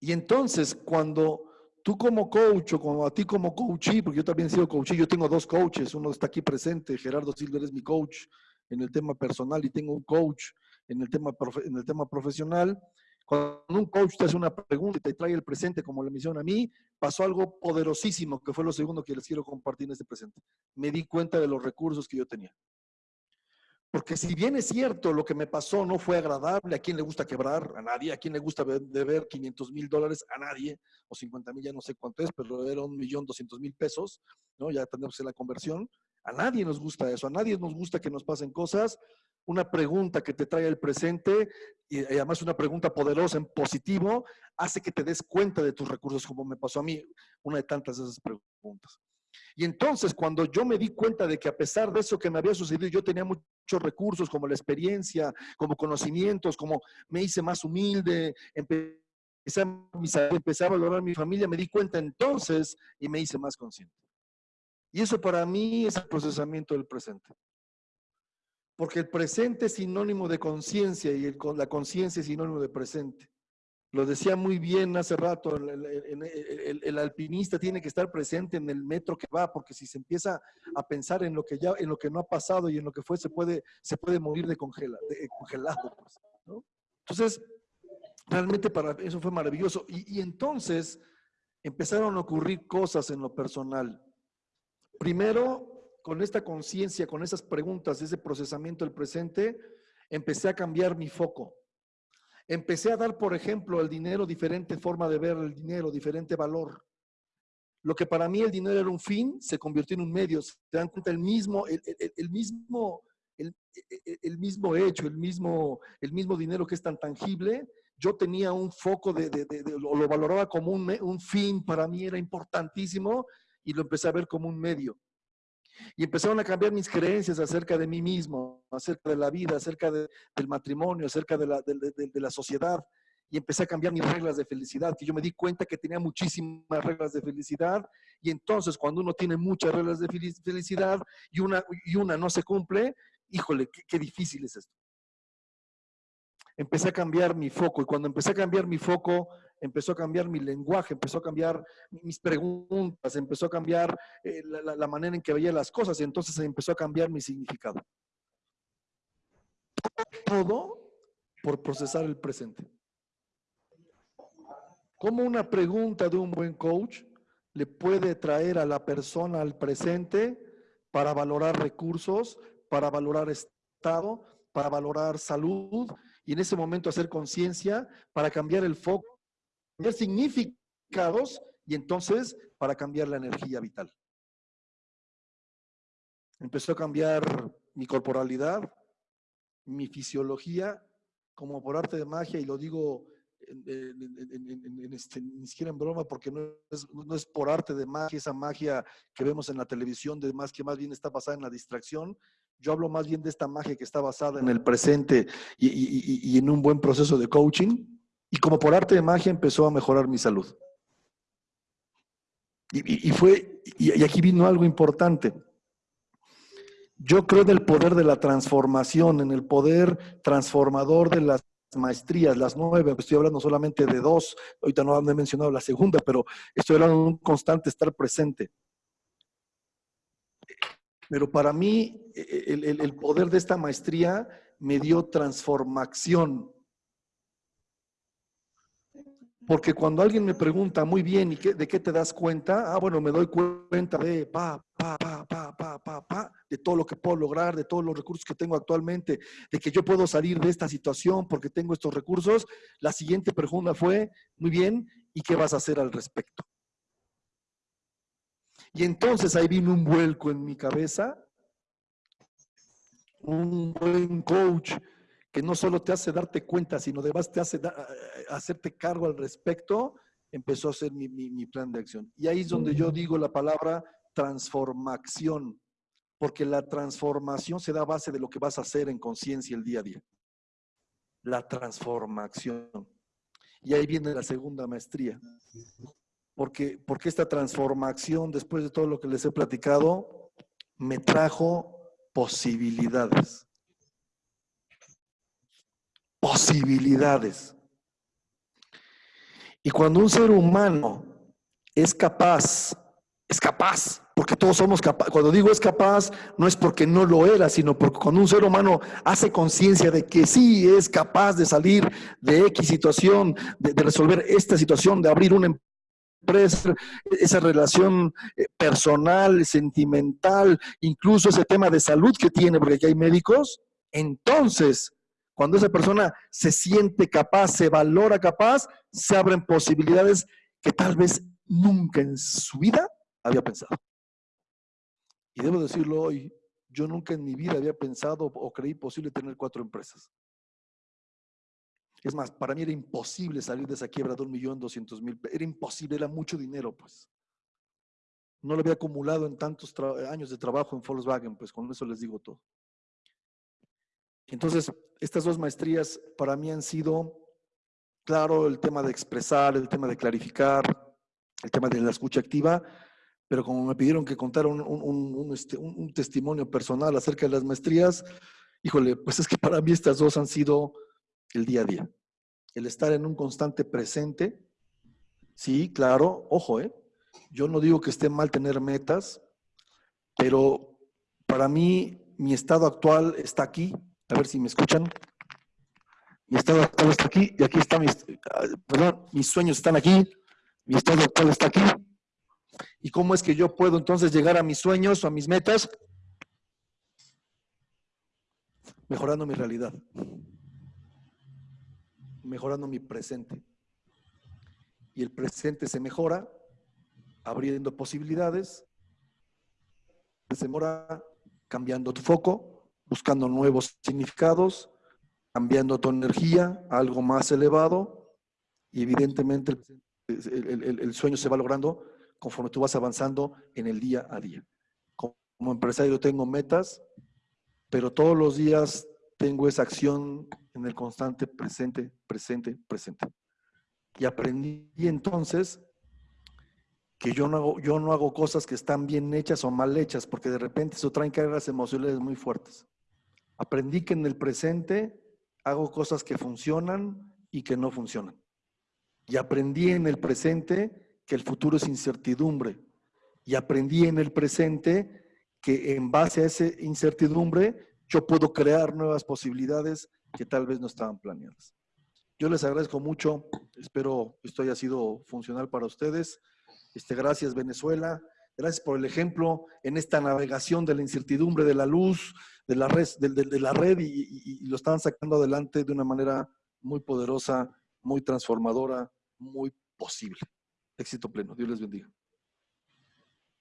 Speaker 8: Y entonces, cuando tú como coach o como a ti como coachee, porque yo también he sido coachee, yo tengo dos coaches, uno está aquí presente, Gerardo Silver es mi coach en el tema personal y tengo un coach en el tema, en el tema profesional. Cuando un coach te hace una pregunta y te trae el presente, como le mencionan a mí, pasó algo poderosísimo, que fue lo segundo que les quiero compartir en este presente. Me di cuenta de los recursos que yo tenía. Porque si bien es cierto, lo que me pasó no fue agradable, ¿a quién le gusta quebrar? A nadie. ¿A quién le gusta deber 500 mil dólares? A nadie. O 50 mil, ya no sé cuánto es, pero era un millón doscientos mil pesos, ¿no? Ya tenemos la conversión. A nadie nos gusta eso. A nadie nos gusta que nos pasen cosas. Una pregunta que te trae el presente y además una pregunta poderosa en positivo hace que te des cuenta de tus recursos, como me pasó a mí, una de tantas de esas preguntas. Y entonces cuando yo me di cuenta de que a pesar de eso que me había sucedido, yo tenía muchos recursos como la experiencia, como conocimientos, como me hice más humilde, empecé a, empecé a valorar mi familia, me di cuenta entonces y me hice más consciente. Y eso para mí es el procesamiento del presente. Porque el presente es sinónimo de conciencia y la conciencia es sinónimo de presente. Lo decía muy bien hace rato, el, alpinista tiene que estar presente en el metro que va, porque si se empieza a pensar en lo que ya, en lo que no ha pasado y en lo que fue, se puede, se puede morir de, de congelado. Pues. Entonces, realmente para eso fue maravilloso. Y, y entonces empezaron a ocurrir cosas en lo personal. Primero, con esta conciencia, con esas preguntas, ese procesamiento del presente, empecé a cambiar mi foco. Empecé a dar, por ejemplo, al dinero diferente forma de ver el dinero, diferente valor. Lo que para mí el dinero era un fin, se convirtió en un medio. Se dan cuenta el mismo, el, el, el mismo, el, el, mismo hecho, el mismo, el mismo dinero que es tan tangible, yo tenía un foco de, de, de- de- lo, lo valoraba como un, un fin, para mí era importantísimo y lo empecé a ver como un medio. Y empezaron a cambiar mis creencias acerca de mí mismo, acerca de la vida, acerca de- del matrimonio, acerca de la, sociedad. Y empecé a cambiar mis reglas de felicidad, que yo me di cuenta que tenía muchísimas reglas de felicidad. Y entonces cuando uno tiene muchas reglas de felic- felicidad y una, y una no se cumple, híjole, qué difícil es esto. Empecé a cambiar mi foco y cuando empecé a cambiar mi foco, empezó a cambiar mi lenguaje, empezó a cambiar mis preguntas, empezó a cambiar eh, la, la- manera en que veía las cosas y entonces empezó a cambiar mi significado. Todo por procesar el presente. ¿Cómo una pregunta de un buen coach le puede traer a la persona al presente para valorar recursos, para valorar estado, para valorar salud y en ese momento hacer conciencia para cambiar el foco, significados y entonces para cambiar la energía vital? Empezó a cambiar mi corporalidad, mi fisiología, como por arte de magia, y lo digo en, este, ni siquiera en broma, porque no es, no es por arte de magia, esa magia que vemos en la televisión, de más que más bien está basada en la distracción. Yo hablo más bien de esta magia que está basada en el presente y en un buen proceso de coaching. Y como por arte de magia empezó a mejorar mi salud. Y, fue, y, aquí vino algo importante. Yo creo en el poder de la transformación, en el poder transformador de las maestrías, las nueve, estoy hablando solamente de dos, ahorita no he mencionado la segunda, pero estoy hablando de un constante estar presente. Pero para mí, el poder de esta maestría me dio transformación. Porque cuando alguien me pregunta, muy bien, ¿y qué- de qué te das cuenta? Ah, bueno, me doy cuenta de pa, pa, pa, pa, pa, pa, pa, de todo lo que puedo lograr, de todos los recursos que tengo actualmente, de que yo puedo salir de esta situación porque tengo estos recursos. La siguiente pregunta fue, muy bien, ¿y qué vas a hacer al respecto? Y entonces ahí vino un vuelco en mi cabeza, un buen coach que no solo te hace darte cuenta, sino además te hace da- hacerte cargo al respecto, empezó a ser mi, mi- mi plan de acción. Y ahí es donde yo digo la palabra transformación, porque la transformación se da a base de lo que vas a hacer en conciencia el día a día. La transformación. Y ahí viene la segunda maestría. Porque, porque esta transformación, después de todo lo que les he platicado, me trajo posibilidades. Posibilidades. Y cuando un ser humano es capaz, es capaz, porque todos somos capaces, cuando digo es capaz, no es porque no lo era, sino porque cuando un ser humano hace conciencia de que sí es capaz de salir de X situación, de, de resolver esta situación, de abrir una empresa, esa relación eh, personal, sentimental, incluso ese tema de salud que tiene, porque aquí hay médicos, entonces, cuando esa persona se siente capaz, se valora capaz, se abren posibilidades que tal vez nunca en su vida había pensado. Y debo decirlo hoy, yo nunca en mi vida había pensado o creí posible tener cuatro empresas. Es más, para mí era imposible salir de esa quiebra de un millón doscientos mil. Era imposible, era mucho dinero, pues. No lo había acumulado en tantos años de trabajo en Volkswagen, pues con eso les digo todo. Entonces, estas dos maestrías para mí han sido, claro, el tema de expresar, el tema de clarificar, el tema de la escucha activa, pero como me pidieron que contara un, un- un- este, testimonio personal acerca de las maestrías, híjole, pues es que para mí estas dos han sido el día a día. El estar en un constante presente, sí, claro, ojo, ¿eh? Yo no digo que esté mal tener metas, pero para mí mi estado actual está aquí. A ver si me escuchan. Mi estado actual está aquí y aquí está mis, ah, perdón, mis sueños están aquí, mi estado actual está aquí. ¿Y cómo es que yo puedo entonces llegar a mis sueños o a mis metas? Mejorando mi realidad, mejorando mi presente. Y el presente se mejora abriendo posibilidades, se mejora cambiando tu foco, buscando nuevos significados, cambiando tu energía a algo más elevado y evidentemente el, sueño se va logrando conforme tú vas avanzando en el día a día. Como empresario tengo metas, pero todos los días tengo esa acción en el constante presente, presente, presente. Y aprendí entonces que yo no hago, yo no hago cosas que están bien hechas o mal hechas, porque de repente eso traen cargas emocionales muy fuertes. Aprendí que en el presente hago cosas que funcionan y que no funcionan. Y aprendí en el presente que el futuro es incertidumbre. Y aprendí en el presente que en base a esa incertidumbre yo puedo crear nuevas posibilidades que tal vez no estaban planeadas. Yo les agradezco mucho, espero esto haya sido funcional para ustedes. Este, gracias Venezuela, gracias por el ejemplo en esta navegación de la incertidumbre de la luz, de la red, de, la red y, lo están sacando adelante de una manera muy poderosa, muy transformadora, muy posible. Éxito pleno. Dios les bendiga.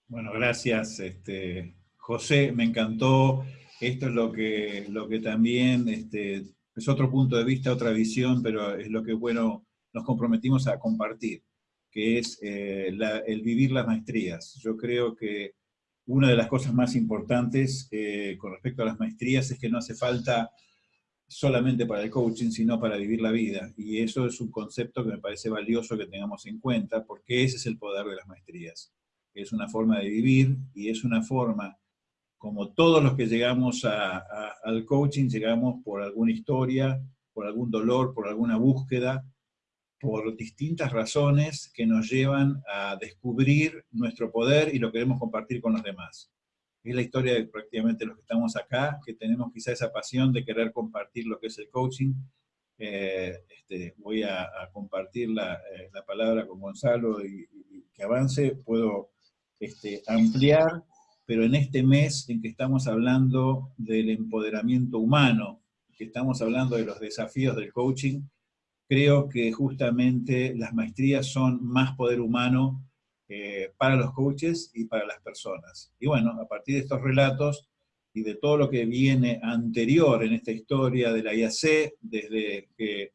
Speaker 1: Bueno, gracias, este, José. Me encantó. Esto es lo que, lo que también este, es otro punto de vista, otra visión, pero es lo que, bueno, nos comprometimos a compartir, que es eh, el vivir las maestrías. Yo creo que una de las cosas más importantes eh, con respecto a las maestrías es que no hace falta solamente para el coaching, sino para vivir la vida. Y eso es un concepto que me parece valioso que tengamos en cuenta, porque ese es el poder de las maestrías. Es una forma de vivir y es una forma, como todos los que llegamos al coaching, llegamos por alguna historia, por algún dolor, por alguna búsqueda, por distintas razones que nos llevan a descubrir nuestro poder y lo queremos compartir con los demás. Es la historia de prácticamente los que estamos acá, que tenemos quizá esa pasión de querer compartir lo que es el coaching. Eh, este, voy a, compartir eh, la, palabra con Gonzalo y, que avance. Puedo este, ampliar, pero en este mes en que estamos hablando del empoderamiento humano, que estamos hablando de los desafíos del coaching, creo que justamente las maestrías son más poder humano eh, para los coaches y para las personas. Y bueno, a partir de estos relatos y de todo lo que viene anterior en esta historia de la IAC, desde que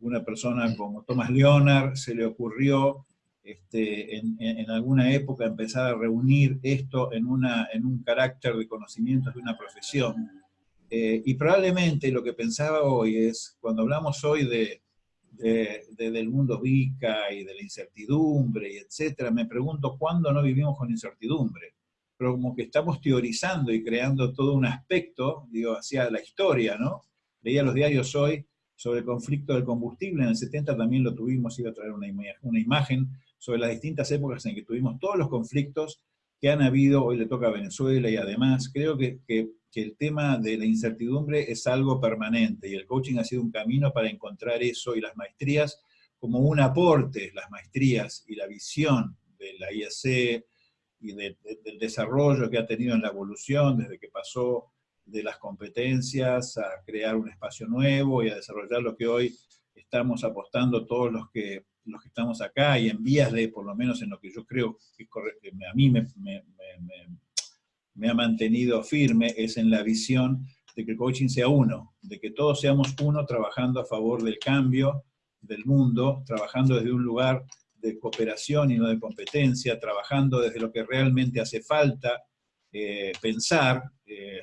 Speaker 1: una persona como Thomas Leonard se le ocurrió este, en, alguna época empezar a reunir esto en, una, en un carácter de conocimientos de una profesión. Eh, y probablemente lo que pensaba hoy es, cuando hablamos hoy de, de, del mundo VICA y de la incertidumbre y etcétera, me pregunto cuándo no vivimos con incertidumbre. Pero como que estamos teorizando y creando todo un aspecto, digo, hacia la historia, ¿no? Leía los diarios hoy sobre el conflicto del combustible, en el 70 también lo tuvimos, iba a traer una, una imagen sobre las distintas épocas en que tuvimos todos los conflictos que han habido, hoy le toca a Venezuela y además creo que, que el tema de la incertidumbre es algo permanente y el coaching ha sido un camino para encontrar eso y las maestrías como un aporte, las maestrías y la visión de la IAC y del desarrollo que ha tenido en la evolución desde que pasó de las competencias a crear un espacio nuevo y a desarrollar lo que hoy estamos apostando todos los que, los que estamos acá y en vías de, por lo menos en lo que yo creo que, a mí me ha mantenido firme es en la visión de que el coaching sea uno, de que todos seamos uno trabajando a favor del cambio del mundo, trabajando desde un lugar de cooperación y no de competencia, trabajando desde lo que realmente hace falta eh, pensar. Eh,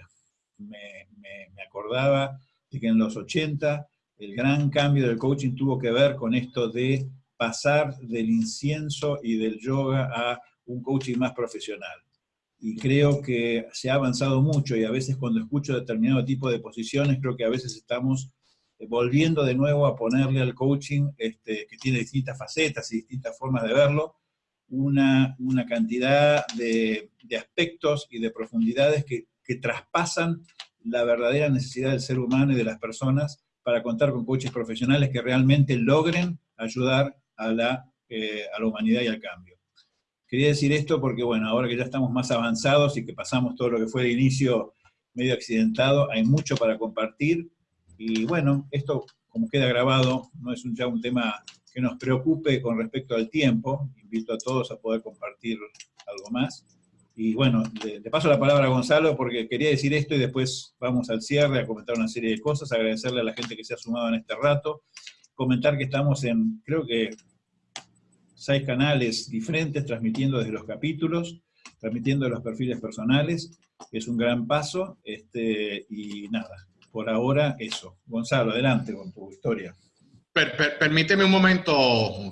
Speaker 1: me, acordaba de que en los 80 el gran cambio del coaching tuvo que ver con esto de pasar del incienso y del yoga a un coaching más profesional. Y creo que se ha avanzado mucho y a veces cuando escucho determinado tipo de posiciones creo que a veces estamos eh, volviendo de nuevo a ponerle al coaching, este, que tiene distintas facetas y distintas formas de verlo, una, una cantidad de, aspectos y de profundidades que, que, traspasan la verdadera necesidad del ser humano y de las personas para contar con coaches profesionales que realmente logren ayudar a la, eh, a la humanidad y al cambio. Quería decir esto porque, bueno, ahora que ya estamos más avanzados y que pasamos todo lo que fue de inicio medio accidentado, hay mucho para compartir. Y bueno, esto, como queda grabado, no es ya un tema que nos preocupe con respecto al tiempo. Invito a todos a poder compartir algo más. Y bueno, le, paso la palabra a Gonzalo porque quería decir esto y después vamos al cierre a comentar una serie de cosas, agradecerle a la gente que se ha sumado en este rato, comentar que estamos en, creo que, seis canales diferentes, transmitiendo desde los capítulos, transmitiendo los perfiles personales, es un gran paso, este, y nada, por ahora eso. Gonzalo, adelante con tu historia
Speaker 2: permíteme un momento,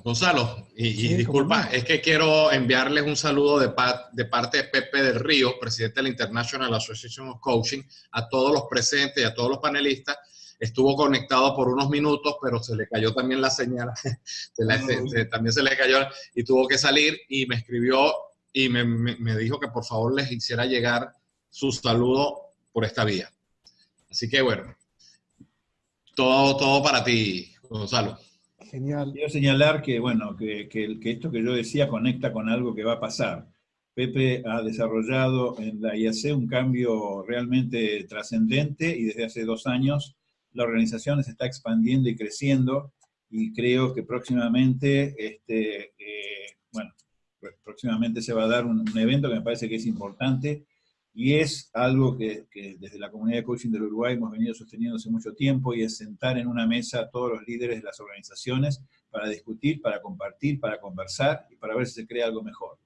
Speaker 2: Gonzalo, y, disculpa, es que quiero enviarles un saludo de, de, parte de Pepe del Río, presidente de la International Association of Coaching, a todos los presentes y a todos los panelistas. Estuvo conectado por unos minutos, pero se le cayó también la señal, también se le cayó y tuvo que salir y me escribió y me, me dijo que por favor les hiciera llegar su saludo por esta vía. Así que bueno, todo, todo para ti, Gonzalo.
Speaker 1: Genial. Quiero señalar que, bueno, que, que, esto que yo decía conecta con algo que va a pasar. Pepe ha desarrollado en la IAC un cambio realmente trascendente y desde hace dos años la organización se está expandiendo y creciendo y creo que próximamente, este, eh, bueno, próximamente se va a dar un, un evento que me parece que es importante y es algo que, desde la comunidad de coaching del Uruguay hemos venido sosteniendo hace mucho tiempo, y es sentar en una mesa a todos los líderes de las organizaciones para discutir, para compartir, para conversar y para ver si se crea algo mejor.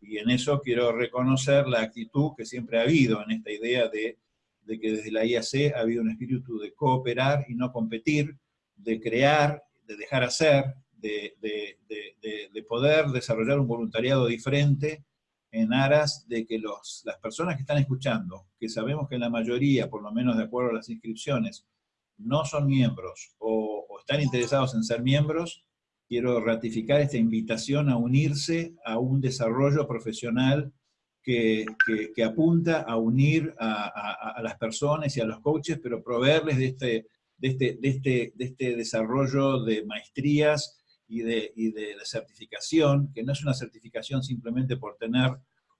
Speaker 1: Y en eso quiero reconocer la actitud que siempre ha habido en esta idea de, de que desde la IAC ha habido un espíritu de cooperar y no competir, de crear, de dejar hacer, de, de, de poder desarrollar un voluntariado diferente, en aras de que los, las personas que están escuchando, que sabemos que la mayoría, por lo menos de acuerdo a las inscripciones, no son miembros o, están interesados en ser miembros, quiero ratificar esta invitación a unirse a un desarrollo profesional que, que, apunta a unir a, a, las personas y a los coaches, pero proveerles de este, de este, de este, de este desarrollo de maestrías y de, y de, certificación, que no es una certificación simplemente por tener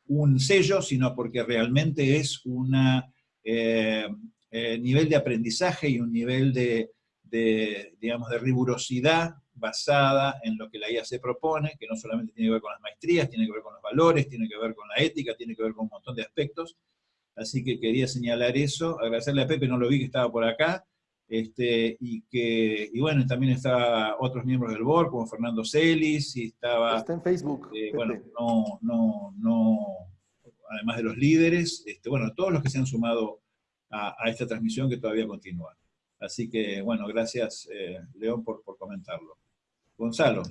Speaker 1: un sello, sino porque realmente es un eh, eh, nivel de aprendizaje y un nivel de, de, digamos, de rigurosidad basada en lo que la IA se propone, que no solamente tiene que ver con las maestrías, tiene que ver con los valores, tiene que ver con la ética, tiene que ver con un montón de aspectos. Así que quería señalar eso, agradecerle a Pepe, no lo vi que estaba por acá, este, y que, y bueno, también estaba otros miembros del board, como Fernando Celis, y estaba...
Speaker 8: Está en Facebook.
Speaker 1: Eh, bueno, no, no, no, además de los líderes, este, bueno, todos los que se han sumado a, esta transmisión que todavía continúa. Así que, bueno, gracias, eh, León, por, por comentarlo. Gonzalo.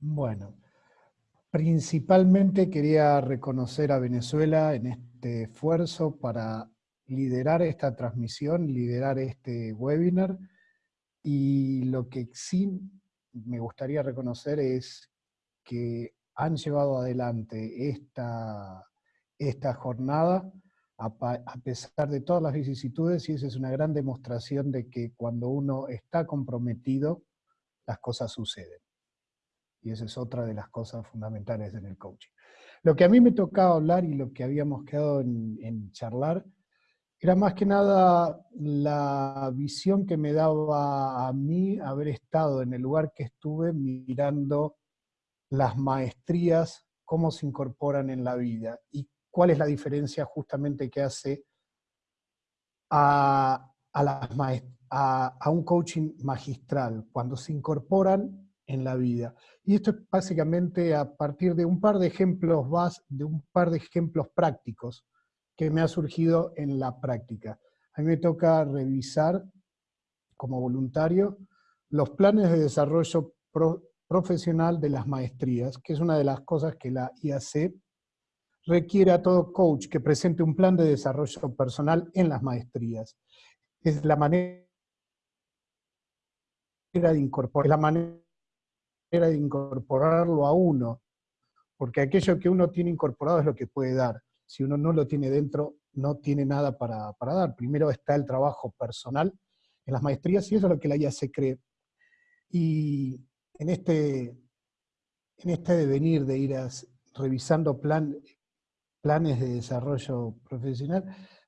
Speaker 11: Bueno, principalmente quería reconocer a Venezuela en este esfuerzo para liderar esta transmisión, liderar este webinar, y lo que sí me gustaría reconocer es que han llevado adelante esta, esta jornada a, pesar de todas las vicisitudes, y esa es una gran demostración de que cuando uno está comprometido, las cosas suceden. Y esa es otra de las cosas fundamentales en el coaching. Lo que a mí me tocaba hablar y lo que habíamos quedado en, charlar era más que nada la visión que me daba a mí haber estado en el lugar que estuve mirando las maestrías, cómo se incorporan en la vida y cuál es la diferencia justamente que hace a, a, un coaching magistral, cuando se incorporan en la vida. Y esto es básicamente a partir de un par de ejemplos, de un par de ejemplos prácticos que me ha surgido en la práctica. A mí me toca revisar como voluntario los planes de desarrollo profesional de las maestrías, que es una de las cosas que la IAC requiere a todo coach que presente un plan de desarrollo personal en las maestrías. Es la manera de incorporar, la manera de incorporarlo a uno, porque aquello que uno tiene incorporado es lo que puede dar si uno no lo tiene dentro, no tiene nada para, dar. Primero está el trabajo personal en las maestrías y eso es lo que la IA se cree. Y en este, en este devenir de ir revisando plan, planes de desarrollo profesional,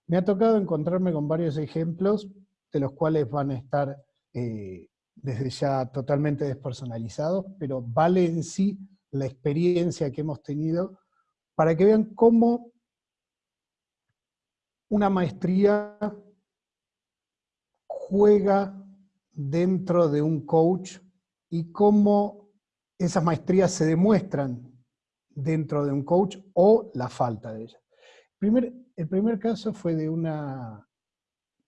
Speaker 11: me ha tocado encontrarme con varios ejemplos de los cuales van a estar eh, desde ya totalmente despersonalizados, pero vale en sí la experiencia que hemos tenido para que vean cómo una maestría juega dentro de un coach y cómo esas maestrías se demuestran dentro de un coach o la falta de ella. Primer, el primer caso fue de una,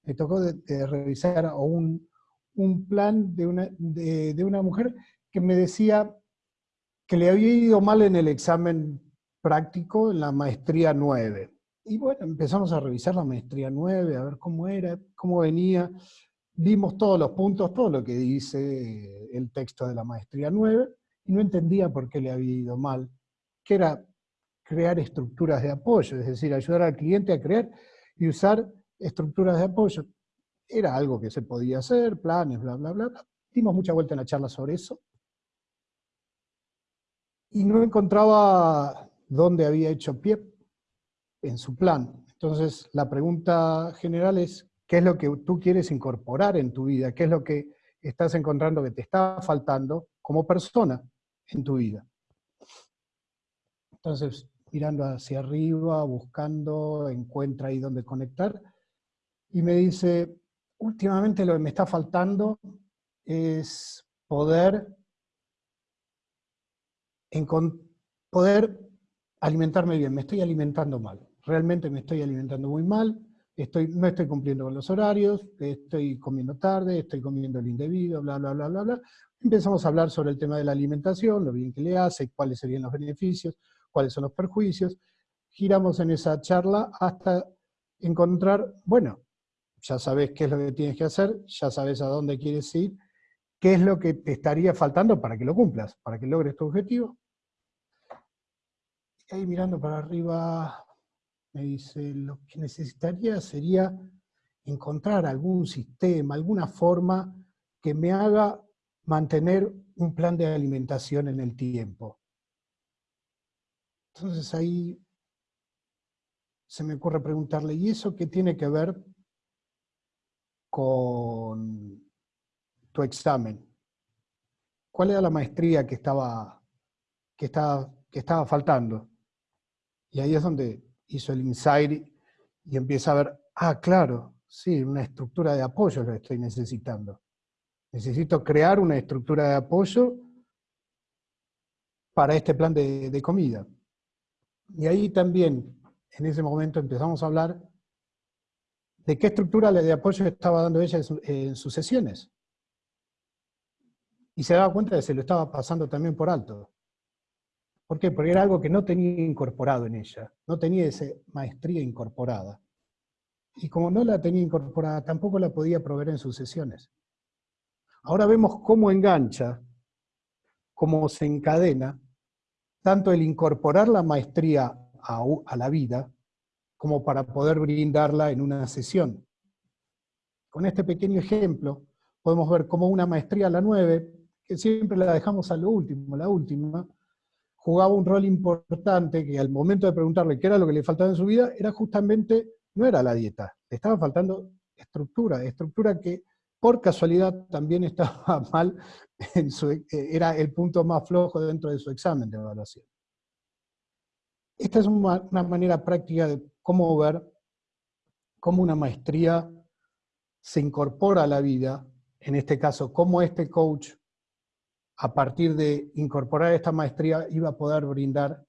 Speaker 11: me tocó revisar un, un plan de una, de, una mujer que me decía que le había ido mal en el examen práctico en la maestría 9. Y bueno, empezamos a revisar la maestría 9, a ver cómo era, cómo venía. Vimos todos los puntos, todo lo que dice el texto de la maestría 9, y no entendía por qué le había ido mal, que era crear estructuras de apoyo, es decir, ayudar al cliente a crear y usar estructuras de apoyo. Era algo que se podía hacer, planes, bla, bla, bla. Dimos mucha vuelta en la charla sobre eso. Y no encontraba dónde había hecho pie en su plan. Entonces, la pregunta general es, ¿qué es lo que tú quieres incorporar en tu vida? ¿Qué es lo que estás encontrando que te está faltando como persona en tu vida? Entonces, mirando hacia arriba, buscando, encuentra ahí dónde conectar, y me dice, últimamente lo que me está faltando es poder, poder alimentarme bien, me estoy alimentando mal, realmente me estoy alimentando muy mal, estoy, no estoy cumpliendo con los horarios, estoy comiendo tarde, estoy comiendo el indebido, bla, bla, bla, bla, bla. Empezamos a hablar sobre el tema de la alimentación, lo bien que le hace, cuáles serían los beneficios, cuáles son los perjuicios. Giramos en esa charla hasta encontrar, bueno, ya sabes qué es lo que tienes que hacer, ya sabes a dónde quieres ir, qué es lo que te estaría faltando para que lo cumplas, para que logres tu objetivo, ahí mirando para arriba, me dice, lo que necesitaría sería encontrar algún sistema, alguna forma que me haga mantener un plan de alimentación en el tiempo. Entonces ahí se me ocurre preguntarle, ¿y eso qué tiene que ver con tu examen? ¿Cuál era la maestría que estaba, que estaba, que estaba faltando? Y ahí es donde hizo el insight y empieza a ver, ah, claro, sí, una estructura de apoyo lo estoy necesitando. Necesito crear una estructura de apoyo para este plan de, comida. Y ahí también, en ese momento, empezamos a hablar de qué estructura de apoyo estaba dando ella en, sus sesiones. Y se daba cuenta de que se lo estaba pasando también por alto. ¿Por qué? Porque era algo que no tenía incorporado en ella, no tenía esa maestría incorporada. Y como no la tenía incorporada, tampoco la podía proveer en sus sesiones. Ahora vemos cómo engancha, cómo se encadena, tanto el incorporar la maestría a, la vida, como para poder brindarla en una sesión. Con este pequeño ejemplo, podemos ver cómo una maestría a la 9, que siempre la dejamos a lo último, la última, jugaba un rol importante que al momento de preguntarle qué era lo que le faltaba en su vida, era justamente, no era la dieta, le estaba faltando estructura, estructura que por casualidad también estaba mal, eh, era el punto más flojo dentro de su examen de evaluación. Esta es una manera práctica de cómo ver cómo una maestría se incorpora a la vida, en este caso, cómo este coach a partir de incorporar esta maestría, iba a poder brindar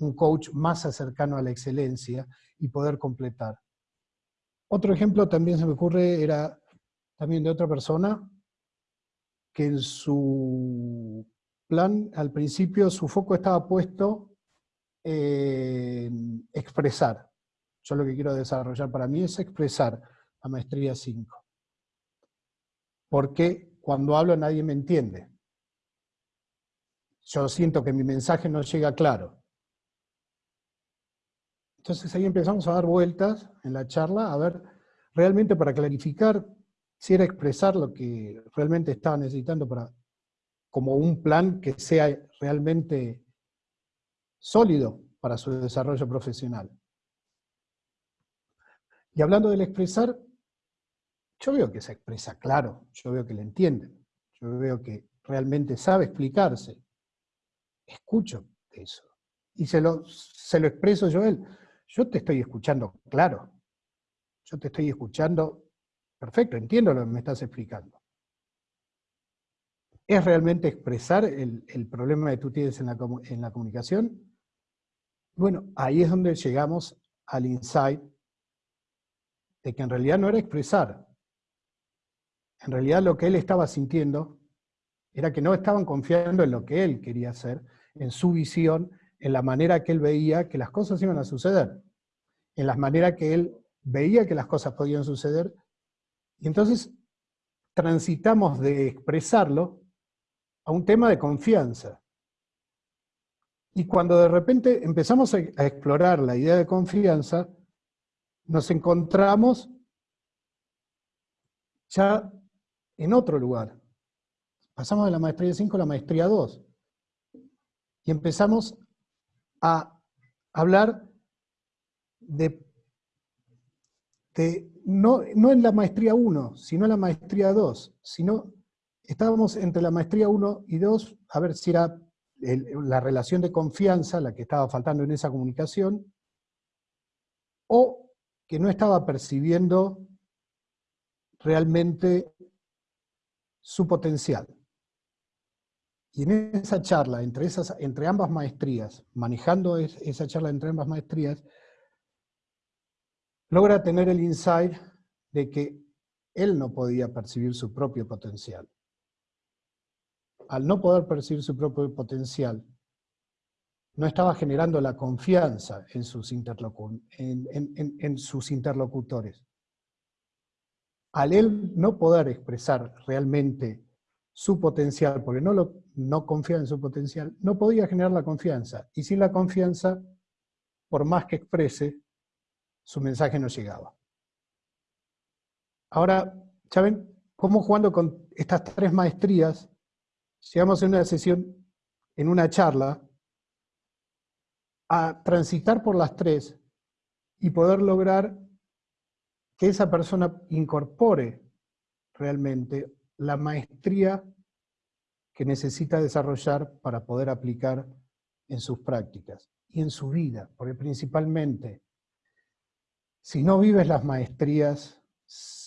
Speaker 11: un coach más cercano a la excelencia y poder completar. Otro ejemplo también se me ocurre, era también de otra persona, que en su plan, al principio, su foco estaba puesto en expresar. Yo lo que quiero desarrollar para mí es expresar la maestría 5. Porque cuando hablo nadie me entiende yo siento que mi mensaje no llega claro. Entonces ahí empezamos a dar vueltas en la charla, a ver, realmente para clarificar si era expresar lo que realmente estaba necesitando para, como un plan que sea realmente sólido para su desarrollo profesional. Y hablando del expresar, yo veo que se expresa claro, yo veo que le entienden, yo veo que realmente sabe explicarse escucho eso. Y se lo, se lo expreso yo a él. Yo te estoy escuchando, claro. Yo te estoy escuchando, perfecto, entiendo lo que me estás explicando. ¿Es realmente expresar el, el problema que tú tienes en la, en la comunicación? Bueno, ahí es donde llegamos al insight de que en realidad no era expresar. En realidad lo que él estaba sintiendo era que no estaban confiando en lo que él quería hacer, en su visión, en la manera que él veía que las cosas iban a suceder, en la manera que él veía que las cosas podían suceder. Y entonces transitamos de expresarlo a un tema de confianza. Y cuando de repente empezamos a explorar la idea de confianza, nos encontramos ya en otro lugar. Pasamos de la maestría 5 a la maestría 2. Y empezamos a hablar de, no, no en la maestría 1, sino en la maestría 2, sino estábamos entre la maestría 1 y 2, a ver si era la relación de confianza la que estaba faltando en esa comunicación, que no estaba percibiendo realmente su potencial. Y en esa charla, entre, esas, entre ambas maestrías, manejando esa charla entre ambas maestrías, logra tener el insight de que él no podía percibir su propio potencial. Al no poder percibir su propio potencial, no estaba generando la confianza en sus, en, sus interlocutores. Al él no poder expresar realmente su potencial, porque no, lo, no confía en su potencial, no podía generar la confianza. Y sin la confianza, por más que exprese, su mensaje no llegaba. Ahora, ¿saben cómo jugando con estas tres maestrías, llegamos en una sesión, en una charla, a transitar por las tres y poder lograr que esa persona incorpore realmente la maestría que necesita desarrollar para poder aplicar en sus prácticas y en su vida, porque principalmente, si no vives las maestrías,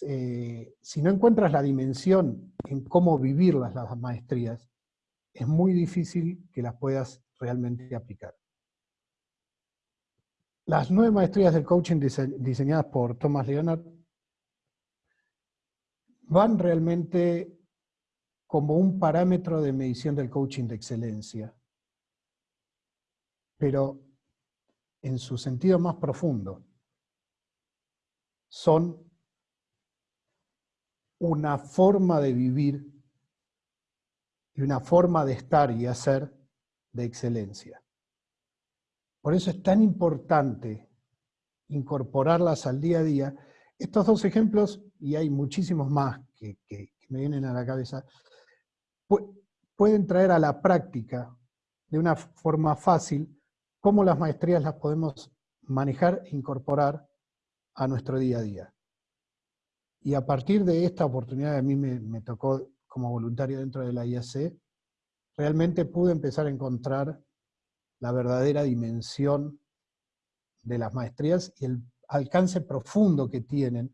Speaker 11: eh, si no encuentras la dimensión en cómo vivir las maestrías, es muy difícil que las puedas realmente aplicar. Las nueve maestrías del coaching diseñadas por Thomas Leonard van realmente como un parámetro de medición del coaching de excelencia, pero en su sentido más profundo, son una forma de vivir y una forma de estar y hacer de excelencia. Por eso es tan importante incorporarlas al día a día. Estos dos ejemplos, y hay muchísimos más que, me vienen a la cabeza, pueden traer a la práctica de una forma fácil cómo las maestrías las podemos manejar e incorporar a nuestro día a día. Y a partir de esta oportunidad a mí me, me tocó como voluntario dentro de la IAC, realmente pude empezar a encontrar la verdadera dimensión de las maestrías y el alcance profundo que tienen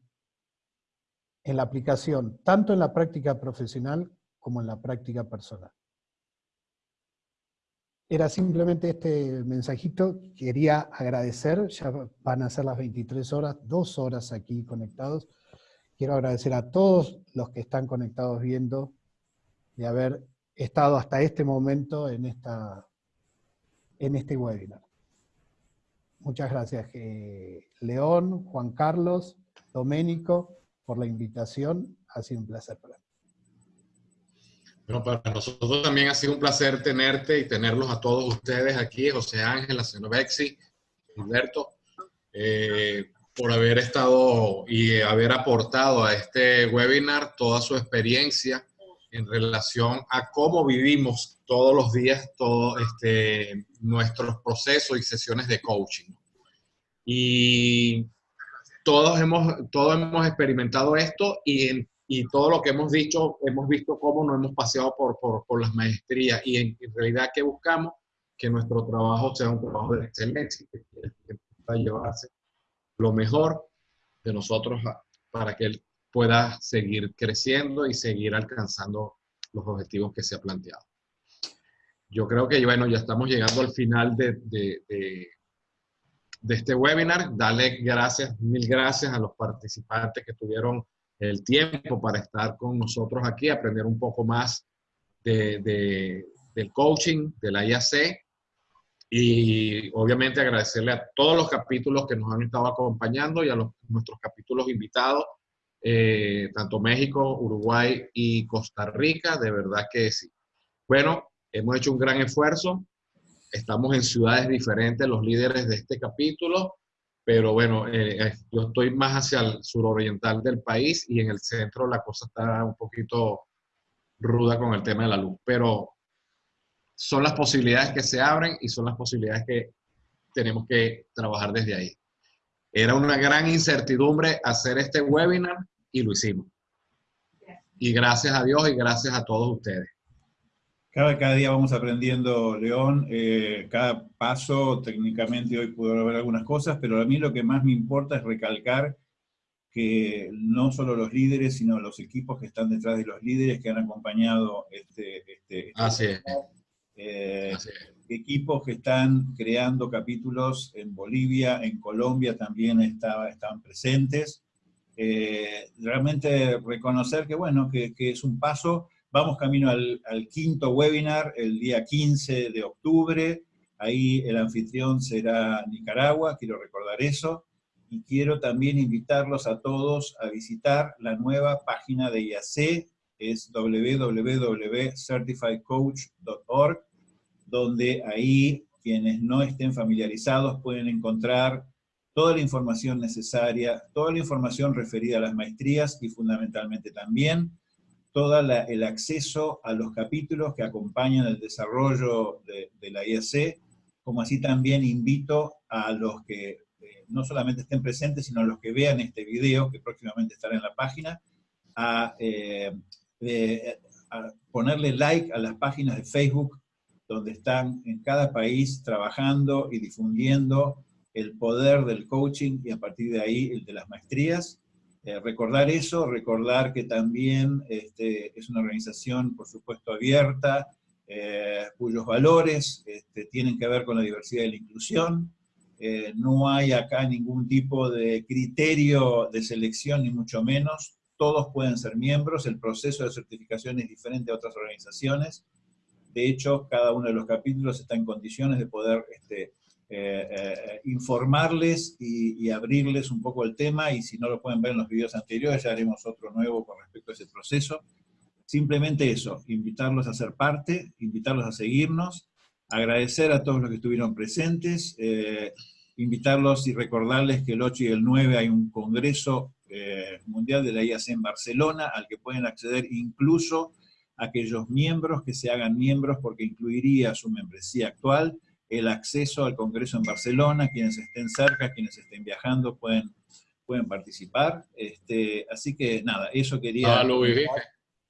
Speaker 11: en la aplicación, tanto en la práctica profesional como en la práctica personal. Era simplemente este mensajito, quería agradecer, ya van a ser las 23 horas, dos horas aquí conectados. Quiero agradecer a todos los que están conectados viendo de haber estado hasta este momento en esta en este webinar. Muchas gracias, eh, León, Juan Carlos, Doménico, por la invitación. Ha sido un placer para mí.
Speaker 2: Bueno, para nosotros también ha sido un placer tenerte y tenerlos a todos ustedes aquí, José Ángel, Acenovexi, Humberto, eh, por haber estado y haber aportado a este webinar toda su experiencia en relación a cómo vivimos todos los días todo este, nuestros procesos y sesiones de coaching. Y todos hemos, todos hemos experimentado esto y, y todo lo que hemos dicho, hemos visto cómo nos hemos paseado por, por, por las maestrías y en, realidad que buscamos que nuestro trabajo sea un trabajo de excelencia, que, llevarse lo mejor de nosotros para que pueda seguir creciendo y seguir alcanzando los objetivos que se ha planteado. Yo creo que, bueno, ya estamos llegando al final de, de, este webinar. Dale gracias, mil gracias a los participantes que tuvieron el tiempo para estar con nosotros aquí, aprender un poco más de, de, del coaching, de la IAC y obviamente agradecerle a todos los capítulos que nos han estado acompañando y a los, nuestros capítulos invitados, eh, tanto México, Uruguay y Costa Rica, de verdad que sí. Bueno, hemos hecho un gran esfuerzo, estamos en ciudades diferentes los líderes de este capítulo, pero bueno, eh, yo estoy más hacia el suroriental del país y en el centro la cosa está un poquito ruda con el tema de la luz, pero son las posibilidades que se abren y son las posibilidades que tenemos que trabajar desde ahí. Era una gran incertidumbre hacer este webinar y lo hicimos. Y gracias a Dios y gracias a todos ustedes.
Speaker 1: Cada, cada día vamos aprendiendo, León, eh, cada paso, técnicamente hoy puedo ver algunas cosas, pero a mí lo que más me importa es recalcar que no solo los líderes, sino los equipos que están detrás de los líderes que han acompañado este... este, este
Speaker 2: Así es.
Speaker 1: Eh, equipos que están creando capítulos en Bolivia, en Colombia también estaba, estaban presentes. Eh, realmente reconocer que, bueno, que, que es un paso Vamos camino al, quinto webinar el día 15 de octubre. Ahí el anfitrión será Nicaragua, quiero recordar eso. Y quiero también invitarlos a todos a visitar la nueva página de IAC, es www.certifiedcoach.org, donde ahí quienes no estén familiarizados pueden encontrar toda la información necesaria, toda la información referida a las maestrías y fundamentalmente también todo el acceso a los capítulos que acompañan el desarrollo de, la IAC, como así también invito a los que eh, no solamente estén presentes, sino a los que vean este video, que próximamente estará en la página, a, eh, a ponerle like a las páginas de Facebook, donde están en cada país trabajando y difundiendo el poder del coaching y a partir de ahí el de las maestrías, eh, recordar eso, recordar que también este, es una organización, por supuesto, abierta, eh, cuyos valores este, tienen que ver con la diversidad y la inclusión. Eh, no hay acá ningún tipo de criterio de selección, ni mucho menos. Todos pueden ser miembros, el proceso de certificación es diferente a otras organizaciones. De hecho, cada uno de los capítulos está en condiciones de poder este, eh, eh, informarles y, abrirles un poco el tema, y si no lo pueden ver en los videos anteriores, ya haremos otro nuevo con respecto a ese proceso. Simplemente eso, invitarlos a ser parte, invitarlos a seguirnos, agradecer a todos los que estuvieron presentes, eh, invitarlos y recordarles que el 8 y el 9 hay un congreso mundial de la IAC en Barcelona, al que pueden acceder incluso aquellos miembros que se hagan miembros porque incluiría su membresía actual, el acceso al Congreso en Barcelona, quienes estén cerca, quienes estén viajando pueden, pueden participar. Este, así que nada, eso quería...
Speaker 2: Ah,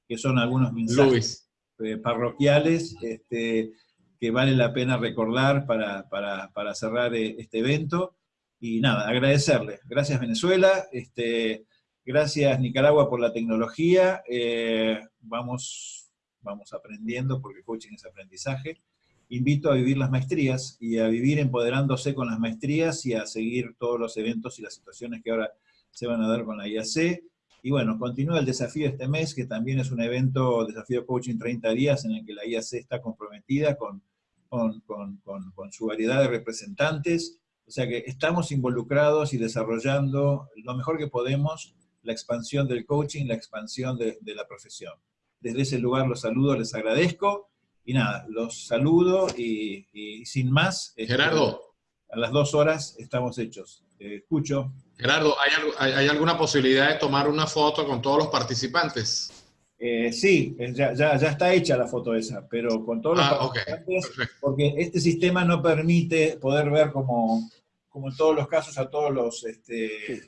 Speaker 1: que son algunos mensajes eh, parroquiales este, que vale la pena recordar para, para, para, cerrar eh, este evento. Y nada, agradecerle. Gracias Venezuela, este, gracias Nicaragua por la tecnología. Eh, vamos, vamos aprendiendo porque coaching es aprendizaje invito a vivir las maestrías y a vivir empoderándose con las maestrías y a seguir todos los eventos y las situaciones que ahora se van a dar con la IAC. Y bueno, continúa el desafío este mes, que también es un evento, Desafío Coaching 30 días, en el que la IAC está comprometida con, con, con, su variedad de representantes. O sea que estamos involucrados y desarrollando lo mejor que podemos la expansión del coaching, la expansión de, de la profesión. Desde ese lugar los saludo, les agradezco y nada, los saludo y, sin más...
Speaker 2: Este, Gerardo.
Speaker 1: A las dos horas estamos hechos. escucho.
Speaker 2: Gerardo, ¿hay, ¿hay, alguna posibilidad de tomar una foto con todos los participantes?
Speaker 1: Eh, sí, ya, ya, está hecha la foto esa, pero con todos los ah, participantes, porque este sistema no permite poder ver como, como en todos los casos a todos los, este,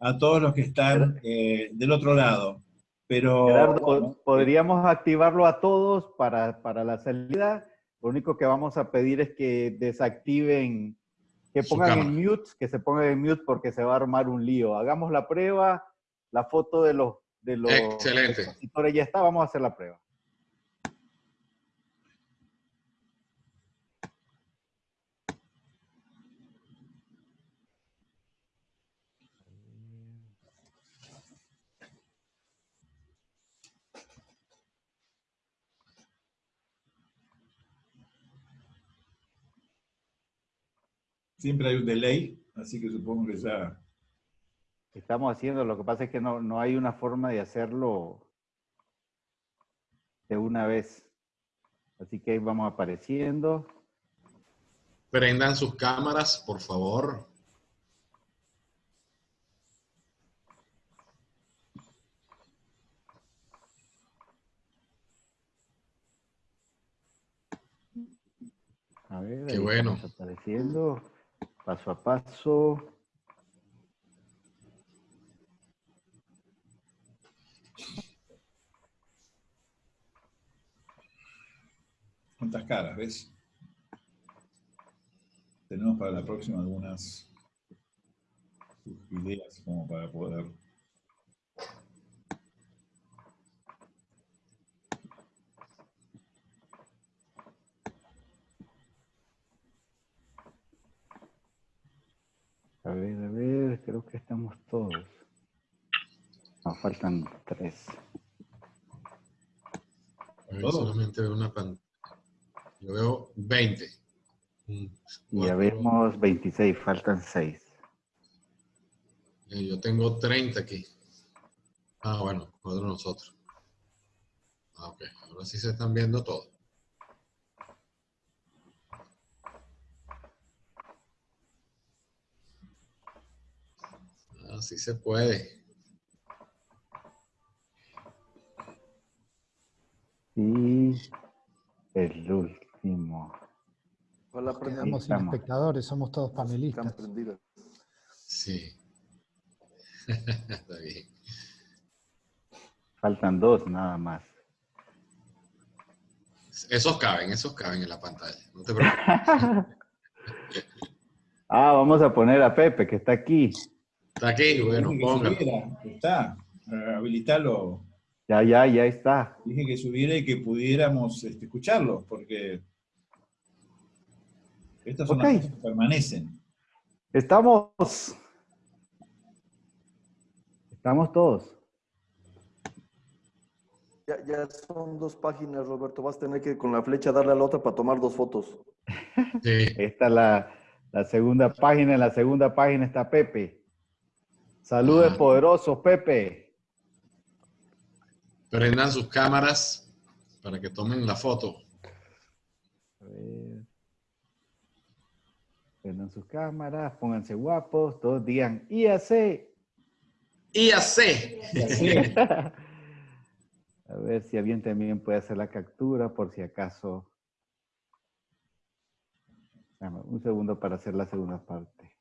Speaker 1: a todos los que están eh, del otro lado. Pero,
Speaker 5: Gerardo, podríamos activarlo a todos para, para la salida Lo único que vamos a pedir es que desactiven, que pongan en mute, que se pongan en mute porque se va a armar un lío. Hagamos la prueba, la foto de los, de los
Speaker 2: Excelente.
Speaker 5: ya está, vamos a hacer la prueba.
Speaker 1: Siempre hay un delay, así que supongo que ya...
Speaker 5: Estamos haciendo, lo que pasa es que no, no hay una forma de hacerlo de una vez. Así que ahí vamos apareciendo.
Speaker 2: Prendan sus cámaras, por favor.
Speaker 5: A ver,
Speaker 2: Qué
Speaker 5: ahí
Speaker 2: bueno.
Speaker 5: estamos apareciendo paso a paso.
Speaker 1: ¿Cuántas caras, ves? Tenemos para la próxima algunas ideas como para poder...
Speaker 5: A ver, a ver, creo que estamos todos. Nos faltan tres.
Speaker 2: A ver,
Speaker 1: Todo.
Speaker 2: solamente veo una pantalla. Yo veo 20. Un,
Speaker 5: Y ya
Speaker 2: cuatro,
Speaker 5: vemos 26, faltan seis.
Speaker 2: eh, Yo tengo 30 aquí. Ah, bueno, otro nosotros. Ah, ok. Ahora sí se están viendo todos. Así se puede.
Speaker 5: Y el último.
Speaker 8: Aprendan.
Speaker 11: quedamos sin
Speaker 5: estamos.
Speaker 11: espectadores, somos todos
Speaker 8: Están
Speaker 11: panelistas.
Speaker 2: Sí. Está bien.
Speaker 5: Faltan dos nada más.
Speaker 2: Esos caben, esos caben en la pantalla. No te preocupes.
Speaker 5: Ah, vamos a poner a Pepe, que está aquí.
Speaker 2: Está aquí, bueno, póngalo.
Speaker 1: está. Habilitarlo.
Speaker 5: Ya, ya, ya está.
Speaker 1: Dije que subiera y que pudiéramos este, escucharlo, porque estas son
Speaker 5: Ok.
Speaker 1: las cosas que permanecen.
Speaker 5: Estamos. Estamos todos.
Speaker 8: Ya, ya son dos páginas, Roberto. Vas a tener que con la flecha darle a la otra para tomar dos fotos.
Speaker 2: Sí.
Speaker 5: Esta es la, la segunda página. En la segunda página está Pepe. Saludos
Speaker 2: Ajá.
Speaker 5: poderosos, Pepe.
Speaker 2: Prendan sus cámaras para que tomen la foto.
Speaker 5: A ver. Prendan sus cámaras, pónganse guapos, todos digan IAC.
Speaker 2: IAC.
Speaker 5: A ver si alguien también puede hacer la captura por si acaso. Dame un segundo para hacer la segunda parte.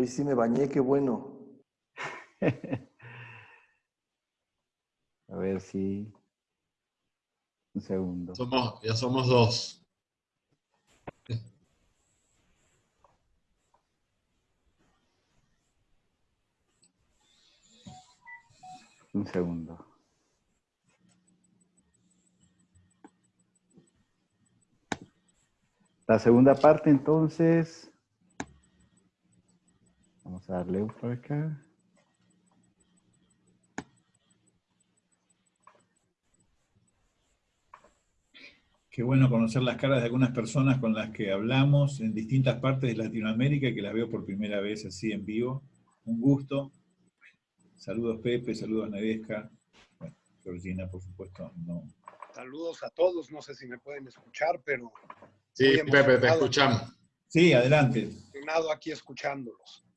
Speaker 8: Hoy sí me bañé, qué bueno.
Speaker 5: A ver si. Un segundo.
Speaker 2: Somos, ya somos dos.
Speaker 5: Un segundo. La segunda parte, entonces. Vamos a darle un por acá.
Speaker 1: Qué bueno conocer las caras de algunas personas con las que hablamos en distintas partes de Latinoamérica y que las veo por primera vez así en vivo. Un gusto. Saludos Pepe, saludos Nedesca. Bueno, Georgina, por supuesto, no.
Speaker 12: Saludos a todos, no sé si me pueden escuchar, pero
Speaker 2: Sí, Pepe, te escuchamos.
Speaker 1: Sí, adelante.
Speaker 12: emocionado aquí escuchándolos.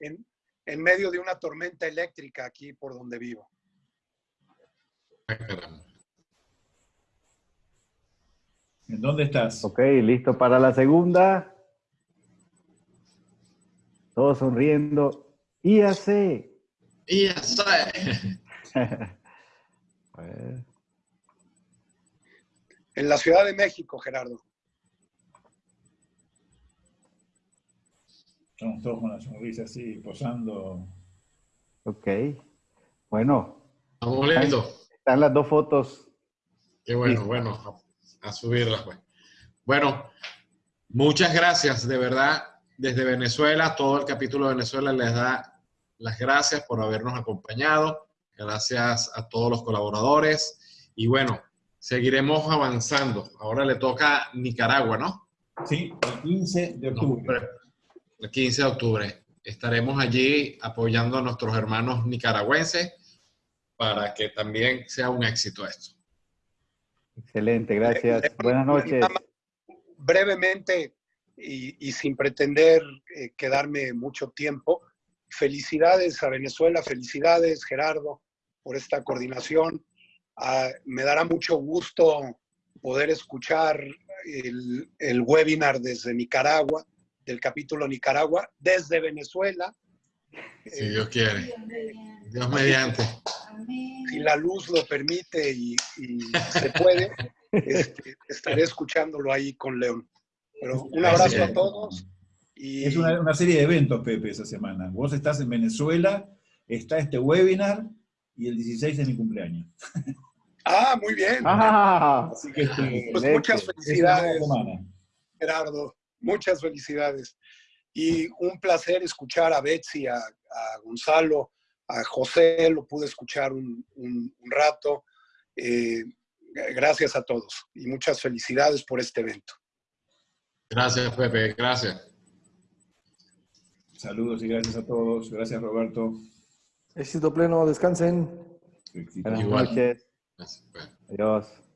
Speaker 12: En, en medio de una tormenta eléctrica aquí por donde vivo.
Speaker 2: Caramba.
Speaker 1: ¿En dónde estás?
Speaker 5: Ok, listo para la segunda. Todos sonriendo. IAC.
Speaker 2: IAC.
Speaker 12: En la Ciudad de México, Gerardo.
Speaker 1: Estamos todos con la sonrisa así, posando.
Speaker 5: Ok. Bueno.
Speaker 2: Estamos listos.
Speaker 5: Están las dos fotos.
Speaker 2: Qué bueno, bueno, a, a subirlas pues. Bueno, muchas gracias, de verdad, desde Venezuela, todo el capítulo de Venezuela les da las gracias por habernos acompañado, gracias a todos los colaboradores y bueno, seguiremos avanzando. Ahora le toca Nicaragua, ¿no?
Speaker 1: Sí, el 15 de octubre.
Speaker 2: El 15 de octubre. Estaremos allí apoyando a nuestros hermanos nicaragüenses para que también sea un éxito esto.
Speaker 5: Excelente, gracias. Buenas noches.
Speaker 12: Brevemente y, y sin pretender eh, quedarme mucho tiempo, felicidades a Venezuela, felicidades Gerardo por esta coordinación. Ah, me dará mucho gusto poder escuchar el, el webinar desde Nicaragua, del capítulo Nicaragua, desde Venezuela.
Speaker 2: Si Dios quiere. Dios mediante.
Speaker 12: Si la luz lo permite y, y se puede, este, estaré escuchándolo ahí con León. Pero un abrazo a todos. Y...
Speaker 1: Es una, una, serie de eventos, Pepe, esa semana. Vos estás en Venezuela, está este webinar y el 16 es mi cumpleaños.
Speaker 12: Ah, muy bien.
Speaker 5: Ah,
Speaker 12: Así que este, pues muchas felicidades, Gerardo. Muchas felicidades. Y un placer escuchar a Betsy, a, a Gonzalo, a José, lo pude escuchar un, un, un rato. Eh, gracias a todos y muchas felicidades por este evento.
Speaker 2: Gracias, Pepe. Gracias.
Speaker 1: Saludos y gracias a todos. Gracias, Roberto.
Speaker 8: Éxito pleno. Descansen.
Speaker 5: Buenas noches. Adiós.